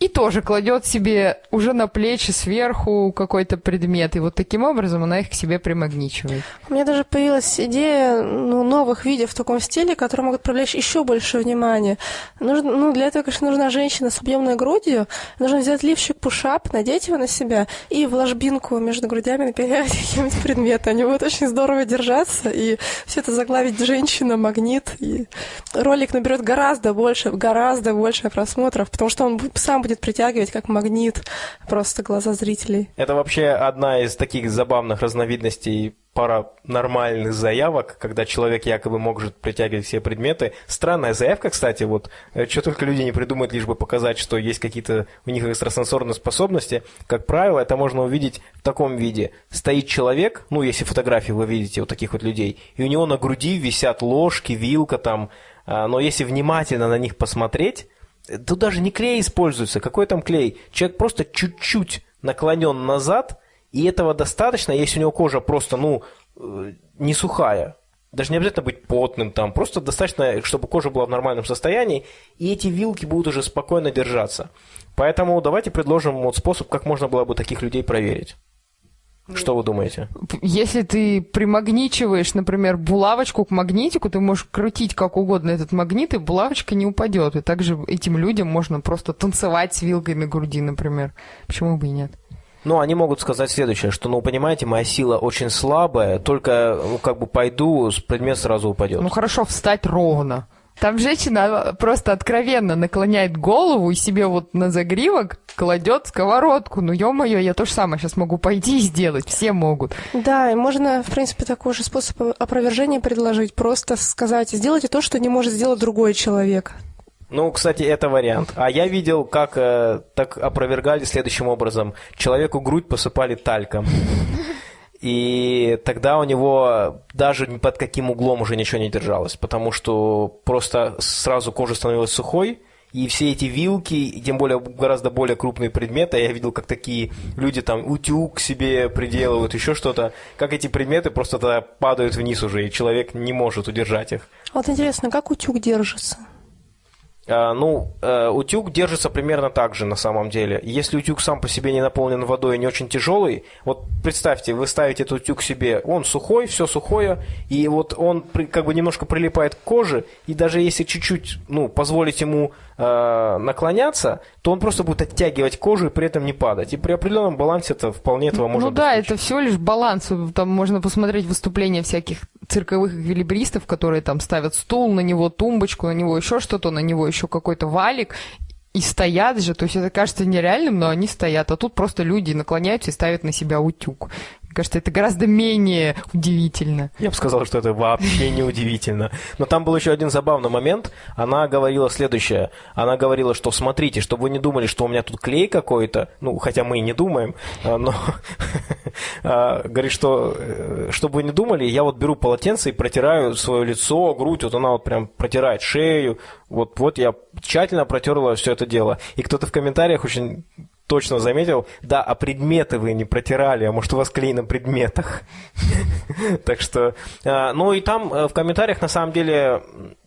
и тоже кладет себе уже на плечи сверху какой-то предмет. И вот таким образом она их к себе примагничивает. У меня даже появилась идея ну, новых видео в таком стиле, которые могут привлечь еще больше внимания. Нужно, ну, для этого, конечно, нужна женщина с объемной грудью. Нужно взять лифчик пушап, надеть его на себя и в ложбинку между грудями наперять какие-нибудь предметы. Они будут очень здорово держаться, и все это заглавить женщина, магнит. И ролик наберет гораздо больше, гораздо больше просмотров, потому что он сам притягивать как магнит просто глаза зрителей. Это вообще одна из таких забавных разновидностей пара нормальных заявок, когда человек якобы может притягивать все предметы. Странная заявка, кстати, вот, э, что только люди не придумают, лишь бы показать, что есть какие-то у них экстрасенсорные способности. Как правило, это можно увидеть в таком виде. Стоит человек, ну, если фотографии вы видите вот таких вот людей, и у него на груди висят ложки, вилка там, а, но если внимательно на них посмотреть, Тут даже не клей используется. Какой там клей? Человек просто чуть-чуть наклонен назад, и этого достаточно, если у него кожа просто, ну, э, не сухая. Даже не обязательно быть потным там, просто достаточно, чтобы кожа была в нормальном состоянии, и эти вилки будут уже спокойно держаться. Поэтому давайте предложим вот способ, как можно было бы таких людей проверить. Что вы думаете? Если ты примагничиваешь, например, булавочку к магнитику, ты можешь крутить как угодно этот магнит, и булавочка не упадет. И также этим людям можно просто танцевать с вилкой на груди, например. Почему бы и нет? Ну, они могут сказать следующее, что, ну, понимаете, моя сила очень слабая, только, ну, как бы пойду, предмет сразу упадет. Ну, хорошо, встать ровно. Там женщина просто откровенно наклоняет голову и себе вот на загривок кладет сковородку. Ну, ё-моё, я то же самое сейчас могу пойти и сделать. Все могут. Да, и можно, в принципе, такой же способ опровержения предложить. Просто сказать, сделайте то, что не может сделать другой человек. Ну, кстати, это вариант. А я видел, как э, так опровергали следующим образом. Человеку грудь посыпали тальком. И тогда у него даже ни под каким углом уже ничего не держалось, потому что просто сразу кожа становилась сухой, и все эти вилки, тем более гораздо более крупные предметы, я видел, как такие люди там утюг себе приделывают, еще что-то, как эти предметы просто тогда падают вниз уже, и человек не может удержать их. Вот интересно, как утюг держится? А, ну, э, утюг держится примерно так же на самом деле. Если утюг сам по себе не наполнен водой и не очень тяжелый, вот представьте, вы ставите этот утюг себе, он сухой, все сухое, и вот он как бы немножко прилипает к коже, и даже если чуть-чуть, ну, позволить ему э, наклоняться, то он просто будет оттягивать кожу и при этом не падать. И при определенном балансе это вполне этого можно Ну да, это всего лишь баланс. Там можно посмотреть выступления всяких цирковых эквилибристов, которые там ставят стул, на него тумбочку, на него еще что-то, на него еще какой-то валик, и стоят же, то есть это кажется нереальным, но они стоят, а тут просто люди наклоняются и ставят на себя утюг кажется, это гораздо менее удивительно. Я бы сказал, что это вообще не удивительно. Но там был еще один забавный момент. Она говорила следующее. Она говорила, что смотрите, чтобы вы не думали, что у меня тут клей какой-то, ну, хотя мы и не думаем, а, но а, говорит, что э, чтобы вы не думали, я вот беру полотенце и протираю свое лицо, грудь, вот она вот прям протирает шею, вот, вот я тщательно протерла все это дело. И кто-то в комментариях очень точно заметил, да, а предметы вы не протирали, а может у вас клей на предметах. Так что, а, ну и там э, в комментариях на самом деле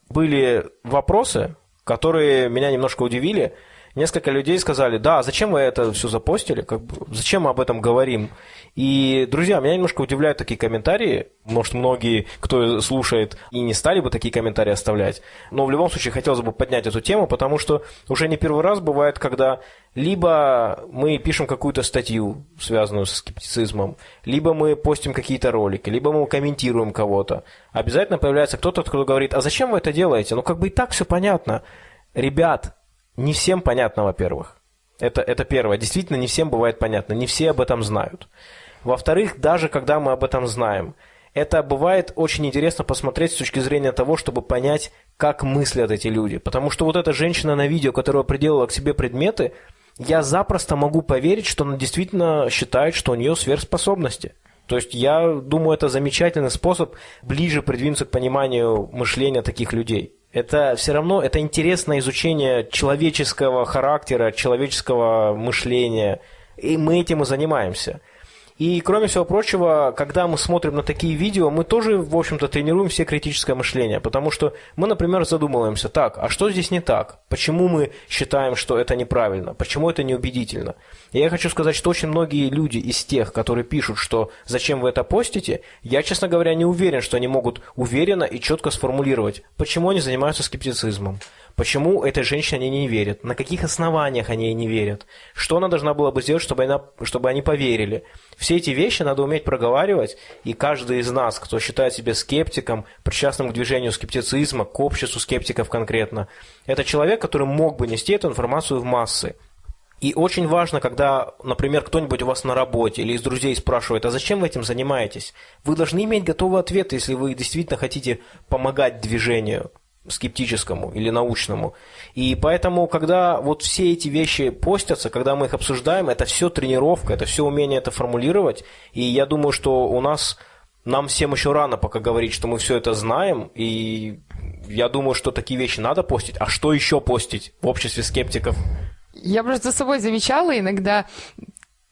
были вопросы, которые меня немножко удивили. Несколько людей сказали, да, зачем вы это все запостили, как бы, зачем мы об этом говорим? И, друзья, меня немножко удивляют такие комментарии. Может, многие, кто слушает, и не стали бы такие комментарии оставлять. Но в любом случае хотелось бы поднять эту тему, потому что уже не первый раз бывает, когда либо мы пишем какую-то статью, связанную со скептицизмом, либо мы постим какие-то ролики, либо мы комментируем кого-то. Обязательно появляется кто-то, кто говорит, а зачем вы это делаете? Ну, как бы и так все понятно. Ребят, не всем понятно, во-первых. Это, это первое. Действительно, не всем бывает понятно. Не все об этом знают. Во-вторых, даже когда мы об этом знаем, это бывает очень интересно посмотреть с точки зрения того, чтобы понять, как мыслят эти люди. Потому что вот эта женщина на видео, которая приделала к себе предметы, я запросто могу поверить, что она действительно считает, что у нее сверхспособности. То есть я думаю, это замечательный способ ближе придвинуться к пониманию мышления таких людей. Это все равно это интересное изучение человеческого характера, человеческого мышления – и мы этим и занимаемся. И, кроме всего прочего, когда мы смотрим на такие видео, мы тоже, в общем-то, тренируем все критическое мышление, потому что мы, например, задумываемся, так, а что здесь не так? Почему мы считаем, что это неправильно? Почему это неубедительно? И я хочу сказать, что очень многие люди из тех, которые пишут, что «зачем вы это постите?», я, честно говоря, не уверен, что они могут уверенно и четко сформулировать, почему они занимаются скептицизмом. Почему этой женщине они не верят? На каких основаниях они ей не верят? Что она должна была бы сделать, чтобы, она, чтобы они поверили? Все эти вещи надо уметь проговаривать, и каждый из нас, кто считает себя скептиком, причастным к движению скептицизма, к обществу скептиков конкретно, это человек, который мог бы нести эту информацию в массы. И очень важно, когда, например, кто-нибудь у вас на работе или из друзей спрашивает, а зачем вы этим занимаетесь? Вы должны иметь готовый ответ, если вы действительно хотите помогать движению скептическому или научному. И поэтому, когда вот все эти вещи постятся, когда мы их обсуждаем, это все тренировка, это все умение это формулировать. И я думаю, что у нас, нам всем еще рано пока говорить, что мы все это знаем. И я думаю, что такие вещи надо постить. А что еще постить в обществе скептиков? Я просто за собой замечала иногда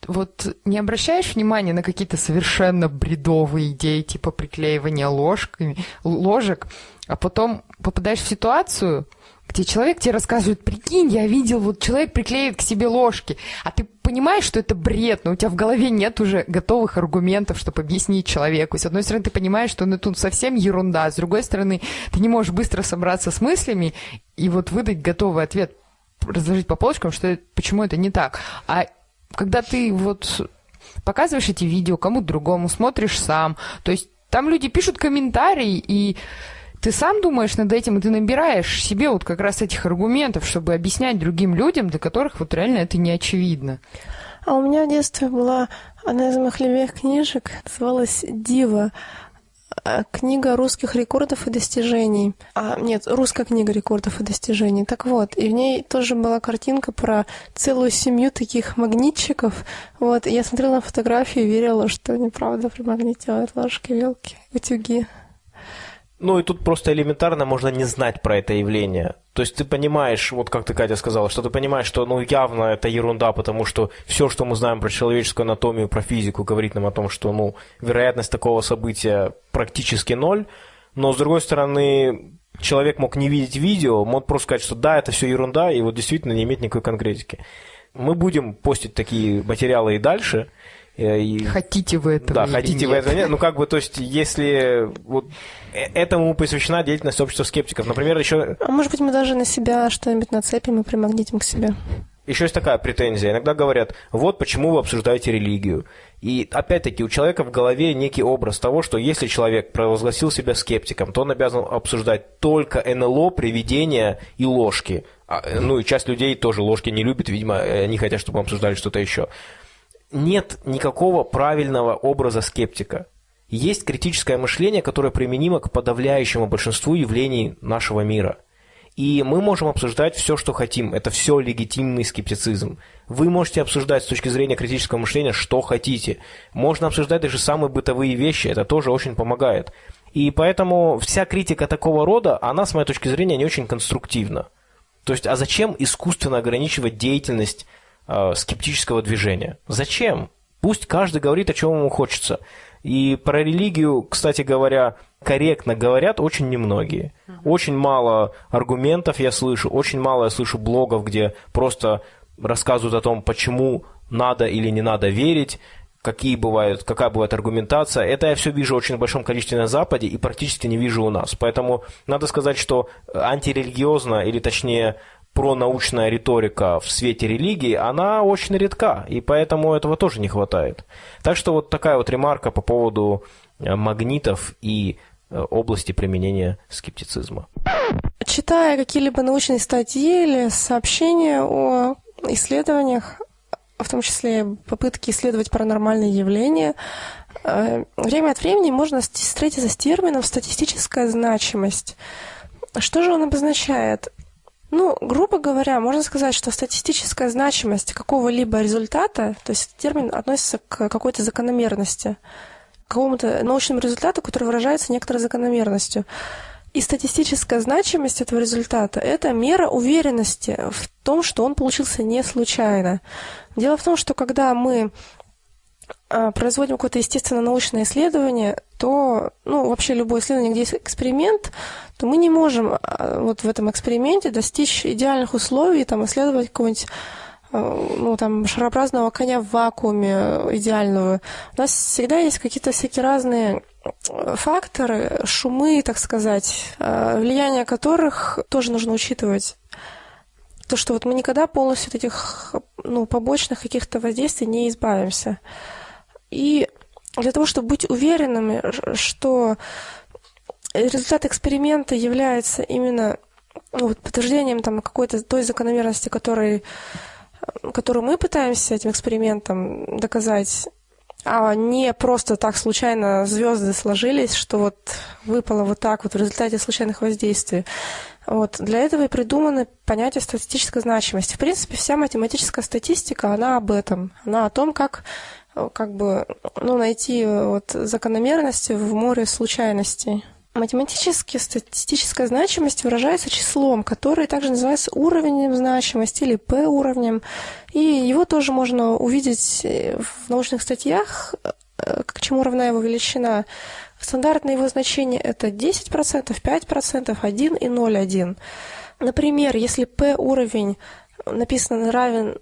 вот не обращаешь внимания на какие-то совершенно бредовые идеи, типа приклеивания ложками, ложек, а потом попадаешь в ситуацию, где человек тебе рассказывает, прикинь, я видел, вот человек приклеит к себе ложки, а ты понимаешь, что это бред, но у тебя в голове нет уже готовых аргументов, чтобы объяснить человеку. С одной стороны, ты понимаешь, что ну, тут совсем ерунда, с другой стороны, ты не можешь быстро собраться с мыслями и вот выдать готовый ответ, разложить по полочкам, что почему это не так. А когда ты вот показываешь эти видео кому-то другому, смотришь сам, то есть там люди пишут комментарии, и ты сам думаешь над этим, и ты набираешь себе вот как раз этих аргументов, чтобы объяснять другим людям, для которых вот реально это не очевидно. А у меня в детстве была одна из моих любимых книжек, называлась «Дива». А, книга русских рекордов и достижений. А, нет, русская книга рекордов и достижений. Так вот, и в ней тоже была картинка про целую семью таких магнитчиков. Вот, и я смотрела на фотографии и верила, что они правда примагнитивают ложки, вилки, утюги. Ну и тут просто элементарно можно не знать про это явление. То есть ты понимаешь, вот как ты, Катя, сказала, что ты понимаешь, что ну явно это ерунда, потому что все, что мы знаем про человеческую анатомию, про физику, говорит нам о том, что ну вероятность такого события практически ноль. Но с другой стороны, человек мог не видеть видео, мог просто сказать, что да, это все ерунда, и вот действительно не иметь никакой конкретики. Мы будем постить такие материалы и дальше – и... Хотите вы этого Да, хотите нет. вы этого нет. Ну, как бы, то есть, если вот э, этому посвящена деятельность общества скептиков. Например, еще... А может быть, мы даже на себя что-нибудь нацепим и примагнитим к себе? Еще есть такая претензия. Иногда говорят, вот почему вы обсуждаете религию. И опять-таки у человека в голове некий образ того, что если человек провозгласил себя скептиком, то он обязан обсуждать только НЛО, привидения и ложки. А, ну и часть людей тоже ложки не любит, видимо, они хотят, чтобы мы обсуждали что-то еще нет никакого правильного образа скептика. Есть критическое мышление, которое применимо к подавляющему большинству явлений нашего мира. И мы можем обсуждать все, что хотим. Это все легитимный скептицизм. Вы можете обсуждать с точки зрения критического мышления, что хотите. Можно обсуждать даже самые бытовые вещи. Это тоже очень помогает. И поэтому вся критика такого рода, она, с моей точки зрения, не очень конструктивна. То есть, а зачем искусственно ограничивать деятельность э, скептического движения. Зачем? Пусть каждый говорит, о чем ему хочется. И про религию, кстати говоря, корректно говорят очень немногие. Очень мало аргументов я слышу, очень мало я слышу блогов, где просто рассказывают о том, почему надо или не надо верить, какие бывают, какая бывает аргументация. Это я все вижу очень в большом количестве на Западе и практически не вижу у нас. Поэтому надо сказать, что антирелигиозно, или точнее пронаучная риторика в свете религии, она очень редка, и поэтому этого тоже не хватает. Так что вот такая вот ремарка по поводу э, магнитов и э, области применения скептицизма. Читая какие-либо научные статьи или сообщения о исследованиях, в том числе попытки исследовать паранормальные явления, э, время от времени можно встретиться с термином «статистическая значимость». Что же он обозначает? Ну, грубо говоря, можно сказать, что статистическая значимость какого-либо результата, то есть термин относится к какой-то закономерности, к какому-то научному результату, который выражается некоторой закономерностью. И статистическая значимость этого результата – это мера уверенности в том, что он получился не случайно. Дело в том, что когда мы производим какое-то естественно-научное исследование, то, ну, вообще любое исследование, где есть эксперимент, то мы не можем а, вот в этом эксперименте достичь идеальных условий, там, исследовать какого-нибудь а, ну, там, шарообразного коня в вакууме идеального. У нас всегда есть какие-то всякие разные факторы, шумы, так сказать, влияние которых тоже нужно учитывать. То, что вот мы никогда полностью от этих ну, побочных каких-то воздействий не избавимся. И для того, чтобы быть уверенными, что результат эксперимента является именно ну, вот, подтверждением там, какой-то той закономерности, который, которую мы пытаемся этим экспериментом доказать, а не просто так случайно звезды сложились, что вот выпало вот так вот в результате случайных воздействий. Вот. Для этого и придуманы понятие статистической значимости. В принципе, вся математическая статистика, она об этом. Она о том, как как бы ну, найти вот закономерности в море случайностей. Математически статистическая значимость выражается числом, которое также называется уровнем значимости или P-уровнем. И его тоже можно увидеть в научных статьях, э, к чему равна его величина. Стандартное его значение это 10%, 5%, 1 и 0,1. Например, если P-уровень написано равен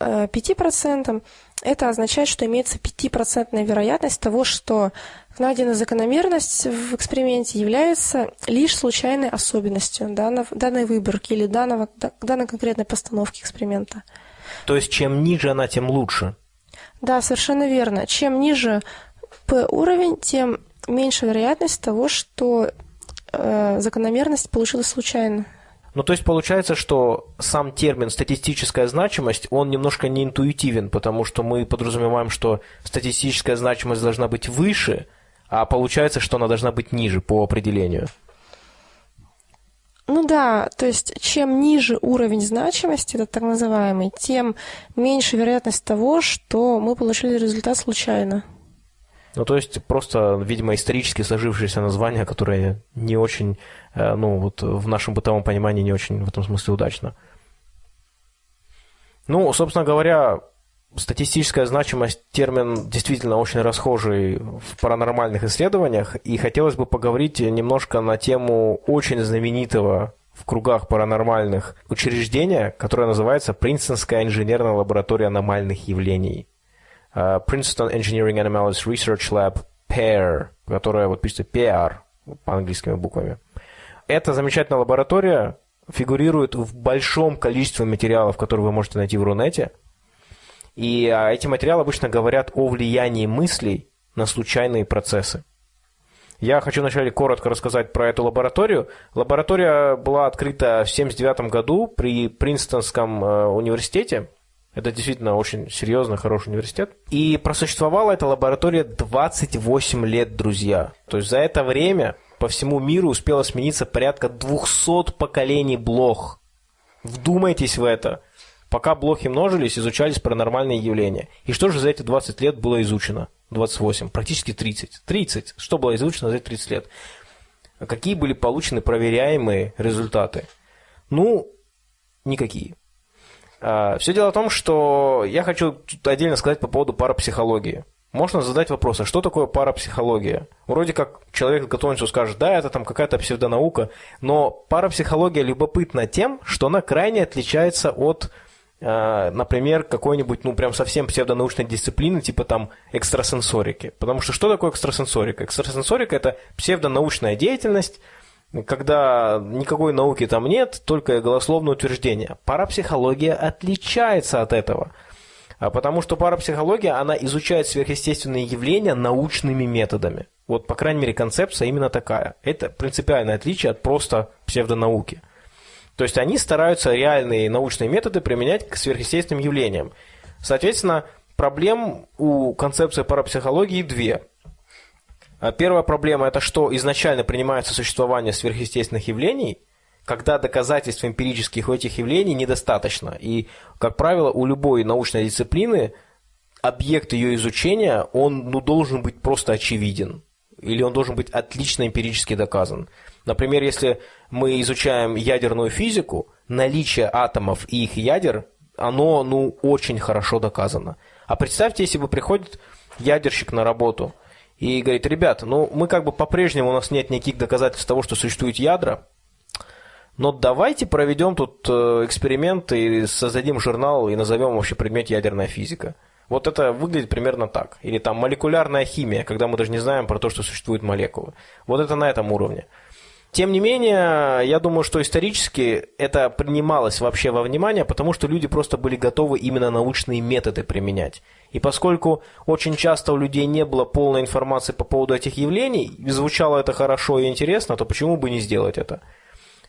5%, э, это означает, что имеется 5% вероятность того, что найденная закономерность в эксперименте является лишь случайной особенностью данного, данной выборки или данного, данной конкретной постановки эксперимента. То есть чем ниже она, тем лучше? Да, совершенно верно. Чем ниже P-уровень, тем меньше вероятность того, что э, закономерность получилась случайно. Ну, то есть получается, что сам термин статистическая значимость, он немножко не интуитивен, потому что мы подразумеваем, что статистическая значимость должна быть выше, а получается, что она должна быть ниже по определению. Ну да, то есть чем ниже уровень значимости, это так называемый, тем меньше вероятность того, что мы получили результат случайно. Ну, то есть просто, видимо, исторически сложившееся название, которое не очень, э, ну, вот в нашем бытовом понимании не очень в этом смысле удачно. Ну, собственно говоря, статистическая значимость термин действительно очень расхожий в паранормальных исследованиях, и хотелось бы поговорить немножко на тему очень знаменитого в кругах паранормальных учреждения, которое называется Принстонская инженерная лаборатория аномальных явлений. Uh, Princeton Engineering Anomalous Research Lab, PAIR, которая вот пишется PR по английскими буквами. Эта замечательная лаборатория фигурирует в большом количестве материалов, которые вы можете найти в Рунете. И а, эти материалы обычно говорят о влиянии мыслей на случайные процессы. Я хочу вначале коротко рассказать про эту лабораторию. Лаборатория была открыта в 1979 году при Принстонском э, университете. Это действительно очень серьезный, хороший университет. И просуществовала эта лаборатория 28 лет, друзья. То есть за это время по всему миру успело смениться порядка 200 поколений блох. Вдумайтесь в это. Пока блохи множились, изучались паранормальные явления. И что же за эти 20 лет было изучено? 28, практически 30. 30. Что было изучено за эти 30 лет? Какие были получены проверяемые результаты? Ну, никакие. А, Все дело в том, что я хочу отдельно сказать по поводу парапсихологии. Можно задать вопрос, а что такое парапсихология? Вроде как человек готовится скажет, да, это там какая-то псевдонаука, но парапсихология любопытна тем, что она крайне отличается от, а, например, какой-нибудь, ну, прям совсем псевдонаучной дисциплины, типа там экстрасенсорики. Потому что что такое экстрасенсорика? Экстрасенсорика – это псевдонаучная деятельность, когда никакой науки там нет, только голословное утверждение. Парапсихология отличается от этого. А потому что парапсихология, она изучает сверхъестественные явления научными методами. Вот, по крайней мере, концепция именно такая. Это принципиальное отличие от просто псевдонауки. То есть они стараются реальные научные методы применять к сверхъестественным явлениям. Соответственно, проблем у концепции парапсихологии две – первая проблема – это что изначально принимается существование сверхъестественных явлений, когда доказательств эмпирических у этих явлений недостаточно. И, как правило, у любой научной дисциплины объект ее изучения, он ну, должен быть просто очевиден. Или он должен быть отлично эмпирически доказан. Например, если мы изучаем ядерную физику, наличие атомов и их ядер, оно, ну, очень хорошо доказано. А представьте, если бы приходит ядерщик на работу и говорит, ребята, ну, мы как бы по-прежнему, у нас нет никаких доказательств того, что существуют ядра, но давайте проведем тут э, эксперимент и создадим журнал и назовем вообще предмет ядерная физика. Вот это выглядит примерно так. Или там молекулярная химия, когда мы даже не знаем про то, что существуют молекулы. Вот это на этом уровне. Тем не менее, я думаю, что исторически это принималось вообще во внимание, потому что люди просто были готовы именно научные методы применять. И поскольку очень часто у людей не было полной информации по поводу этих явлений, звучало это хорошо и интересно, то почему бы не сделать это?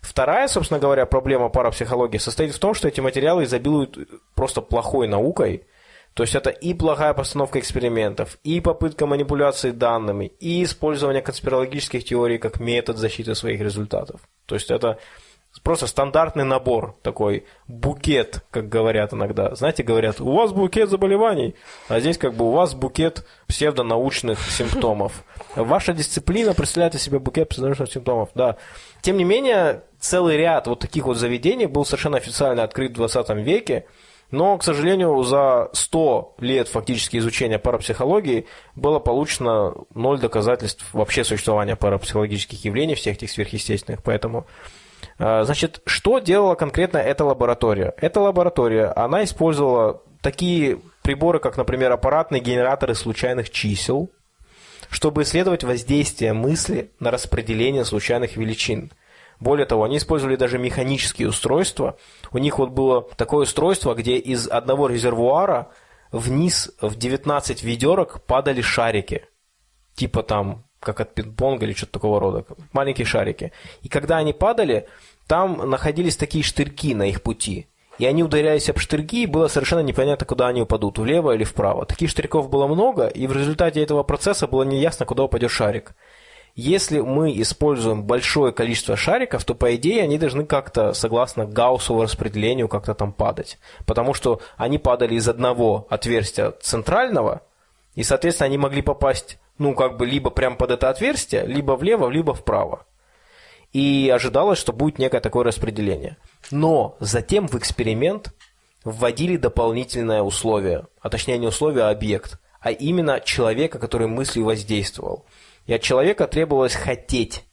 Вторая, собственно говоря, проблема парапсихологии состоит в том, что эти материалы изобилуют просто плохой наукой, то есть это и плохая постановка экспериментов, и попытка манипуляции данными, и использование конспирологических теорий как метод защиты своих результатов. То есть это просто стандартный набор, такой букет, как говорят иногда. Знаете, говорят, у вас букет заболеваний, а здесь как бы у вас букет псевдонаучных симптомов. Ваша дисциплина представляет из себя букет псевдонаучных симптомов, да. Тем не менее, целый ряд вот таких вот заведений был совершенно официально открыт в 20 веке, но, к сожалению, за 100 лет фактически изучения парапсихологии было получено ноль доказательств вообще существования парапсихологических явлений, всех этих сверхъестественных. Поэтому, значит, что делала конкретно эта лаборатория? Эта лаборатория, она использовала такие приборы, как, например, аппаратные генераторы случайных чисел, чтобы исследовать воздействие мысли на распределение случайных величин – более того, они использовали даже механические устройства. У них вот было такое устройство, где из одного резервуара вниз в 19 ведерок падали шарики. Типа там, как от пинг-понга или что-то такого рода. Маленькие шарики. И когда они падали, там находились такие штырьки на их пути. И они ударялись об штырьки, и было совершенно непонятно, куда они упадут, влево или вправо. Таких штырьков было много, и в результате этого процесса было неясно, куда упадет шарик. Если мы используем большое количество шариков, то, по идее, они должны как-то, согласно Гауссову распределению, как-то там падать. Потому что они падали из одного отверстия центрального, и, соответственно, они могли попасть, ну, как бы, либо прямо под это отверстие, либо влево, либо вправо. И ожидалось, что будет некое такое распределение. Но затем в эксперимент вводили дополнительное условие, а точнее не условие, а объект, а именно человека, который мыслью воздействовал. И от человека требовалось хотеть,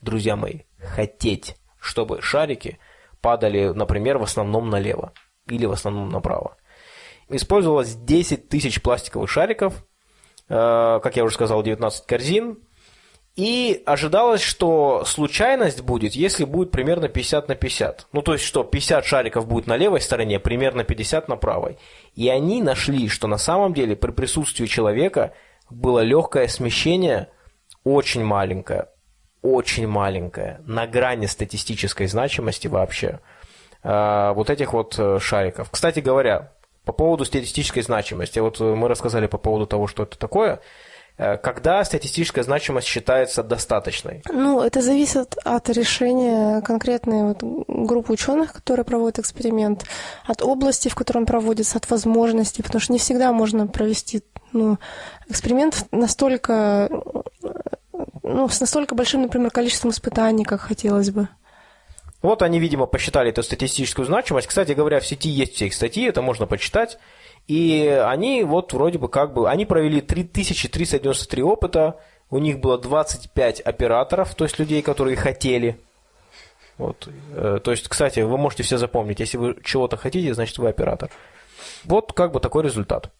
друзья мои, хотеть, чтобы шарики падали, например, в основном налево или в основном направо. Использовалось 10 тысяч пластиковых шариков, как я уже сказал, 19 корзин, и ожидалось, что случайность будет, если будет примерно 50 на 50. Ну, то есть, что 50 шариков будет на левой стороне, примерно 50 на правой. И они нашли, что на самом деле при присутствии человека было легкое смещение, очень маленькое, очень маленькое, на грани статистической значимости вообще, э, вот этих вот э, шариков. Кстати говоря, по поводу статистической значимости, вот мы рассказали по поводу того, что это такое, э, когда статистическая значимость считается достаточной? Ну, это зависит от решения конкретной вот группы ученых, которые проводят эксперимент, от области, в которой он проводится, от возможностей, потому что не всегда можно провести ну, эксперимент настолько, ну, с настолько большим, например, количеством испытаний, как хотелось бы. Вот они, видимо, посчитали эту статистическую значимость. Кстати говоря, в сети есть все их статьи, это можно почитать. И они вот вроде бы как бы, они провели 3393 опыта, у них было 25 операторов, то есть людей, которые хотели. Вот. Э, то есть, кстати, вы можете все запомнить, если вы чего-то хотите, значит вы оператор. Вот как бы такой результат.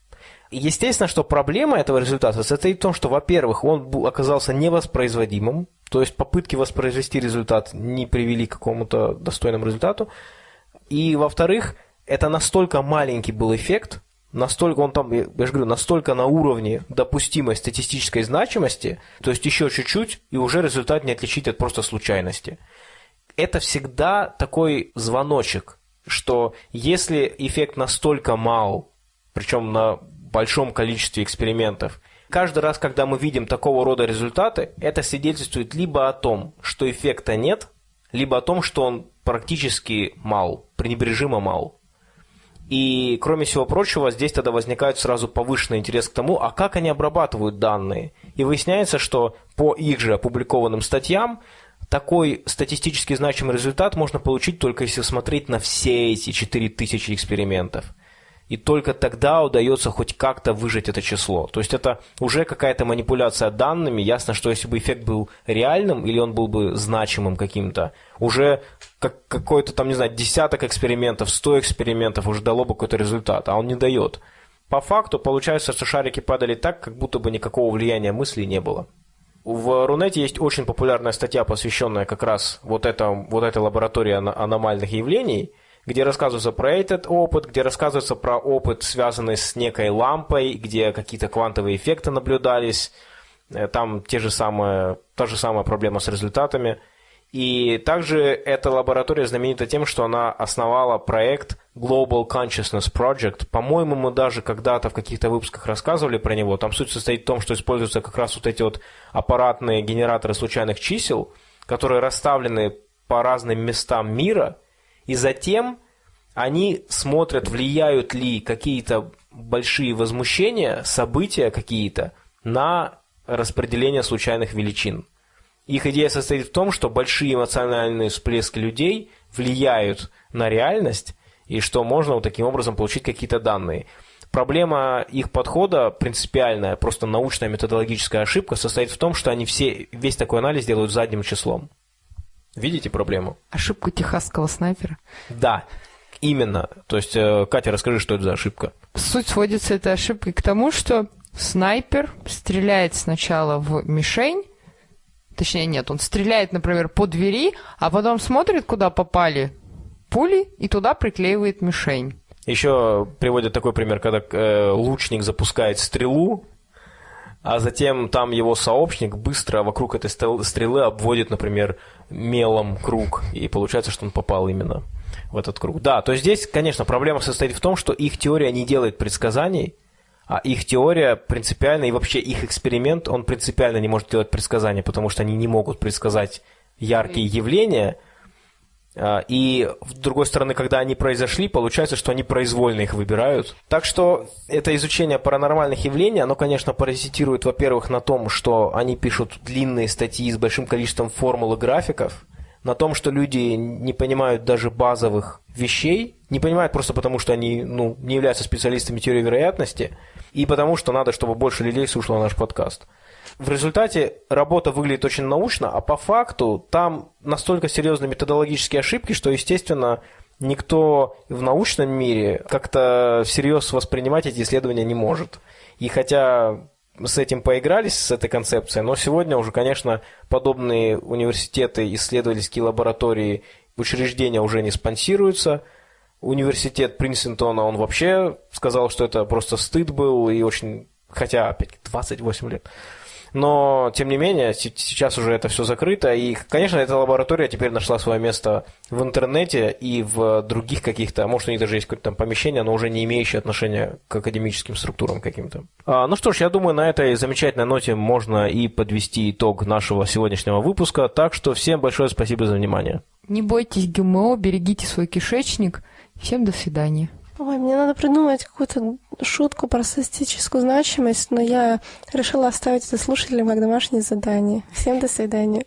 Естественно, что проблема этого результата состоит в том, что, во-первых, он оказался невоспроизводимым, то есть попытки воспроизвести результат не привели к какому-то достойному результату. И, во-вторых, это настолько маленький был эффект, настолько он там, я же говорю, настолько на уровне допустимой статистической значимости, то есть еще чуть-чуть, и уже результат не отличить от просто случайности. Это всегда такой звоночек, что если эффект настолько мал, причем на большом количестве экспериментов. Каждый раз, когда мы видим такого рода результаты, это свидетельствует либо о том, что эффекта нет, либо о том, что он практически мал, пренебрежимо мал. И, кроме всего прочего, здесь тогда возникает сразу повышенный интерес к тому, а как они обрабатывают данные. И выясняется, что по их же опубликованным статьям такой статистически значимый результат можно получить только если смотреть на все эти 4000 экспериментов. И только тогда удается хоть как-то выжать это число. То есть это уже какая-то манипуляция данными. Ясно, что если бы эффект был реальным или он был бы значимым каким-то, уже как какой-то там, не знаю, десяток экспериментов, сто экспериментов уже дало бы какой-то результат, а он не дает. По факту получается, что шарики падали так, как будто бы никакого влияния мысли не было. В Рунете есть очень популярная статья, посвященная как раз вот, это, вот этой лаборатории аномальных явлений, где рассказывается про этот опыт, где рассказывается про опыт, связанный с некой лампой, где какие-то квантовые эффекты наблюдались, э, там те же самые, та же самая проблема с результатами – и также эта лаборатория знаменита тем, что она основала проект Global Consciousness Project. По-моему, мы даже когда-то в каких-то выпусках рассказывали про него. Там суть состоит в том, что используются как раз вот эти вот аппаратные генераторы случайных чисел, которые расставлены по разным местам мира, и затем они смотрят, влияют ли какие-то большие возмущения, события какие-то на распределение случайных величин. Их идея состоит в том, что большие эмоциональные всплески людей влияют на реальность, и что можно вот таким образом получить какие-то данные. Проблема их подхода принципиальная, просто научная методологическая ошибка состоит в том, что они все, весь такой анализ делают задним числом. Видите проблему? Ошибку техасского снайпера? Да, именно. То есть, э, Катя, расскажи, что это за ошибка. Суть сводится этой ошибкой к тому, что снайпер стреляет сначала в мишень, Точнее, нет, он стреляет, например, по двери, а потом смотрит, куда попали пули, и туда приклеивает мишень. Еще приводят такой пример, когда э, лучник запускает стрелу, а затем там его сообщник быстро вокруг этой стрелы обводит, например, мелом круг, и получается, что он попал именно в этот круг. Да, то есть здесь, конечно, проблема состоит в том, что их теория не делает предсказаний, а их теория принципиально, и вообще их эксперимент, он принципиально не может делать предсказания, потому что они не могут предсказать яркие явления. А, и, с другой стороны, когда они произошли, получается, что они произвольно их выбирают. Так что это изучение паранормальных явлений, оно, конечно, паразитирует, во-первых, на том, что они пишут длинные статьи с большим количеством формул и графиков, на том, что люди не понимают даже базовых вещей, не понимают просто потому, что они ну, не являются специалистами теории вероятности, и потому, что надо, чтобы больше людей слушало наш подкаст. В результате работа выглядит очень научно, а по факту там настолько серьезные методологические ошибки, что, естественно, никто в научном мире как-то всерьез воспринимать эти исследования не может. И хотя с этим поигрались, с этой концепцией, но сегодня уже, конечно, подобные университеты, исследовательские лаборатории, учреждения уже не спонсируются. Университет Принстона, он вообще сказал, что это просто стыд был, и очень, хотя, опять 28 лет. Но, тем не менее, сейчас уже это все закрыто. И, конечно, эта лаборатория теперь нашла свое место в интернете и в других каких-то, а может, у них даже есть какое-то там помещение, но уже не имеющее отношения к академическим структурам каким-то. А, ну что ж, я думаю, на этой замечательной ноте можно и подвести итог нашего сегодняшнего выпуска. Так что всем большое спасибо за внимание. Не бойтесь ГМО, берегите свой кишечник. Всем до свидания. Ой, мне надо придумать какую-то шутку про статистическую значимость, но я решила оставить это слушателям как домашнее задание. Всем до свидания.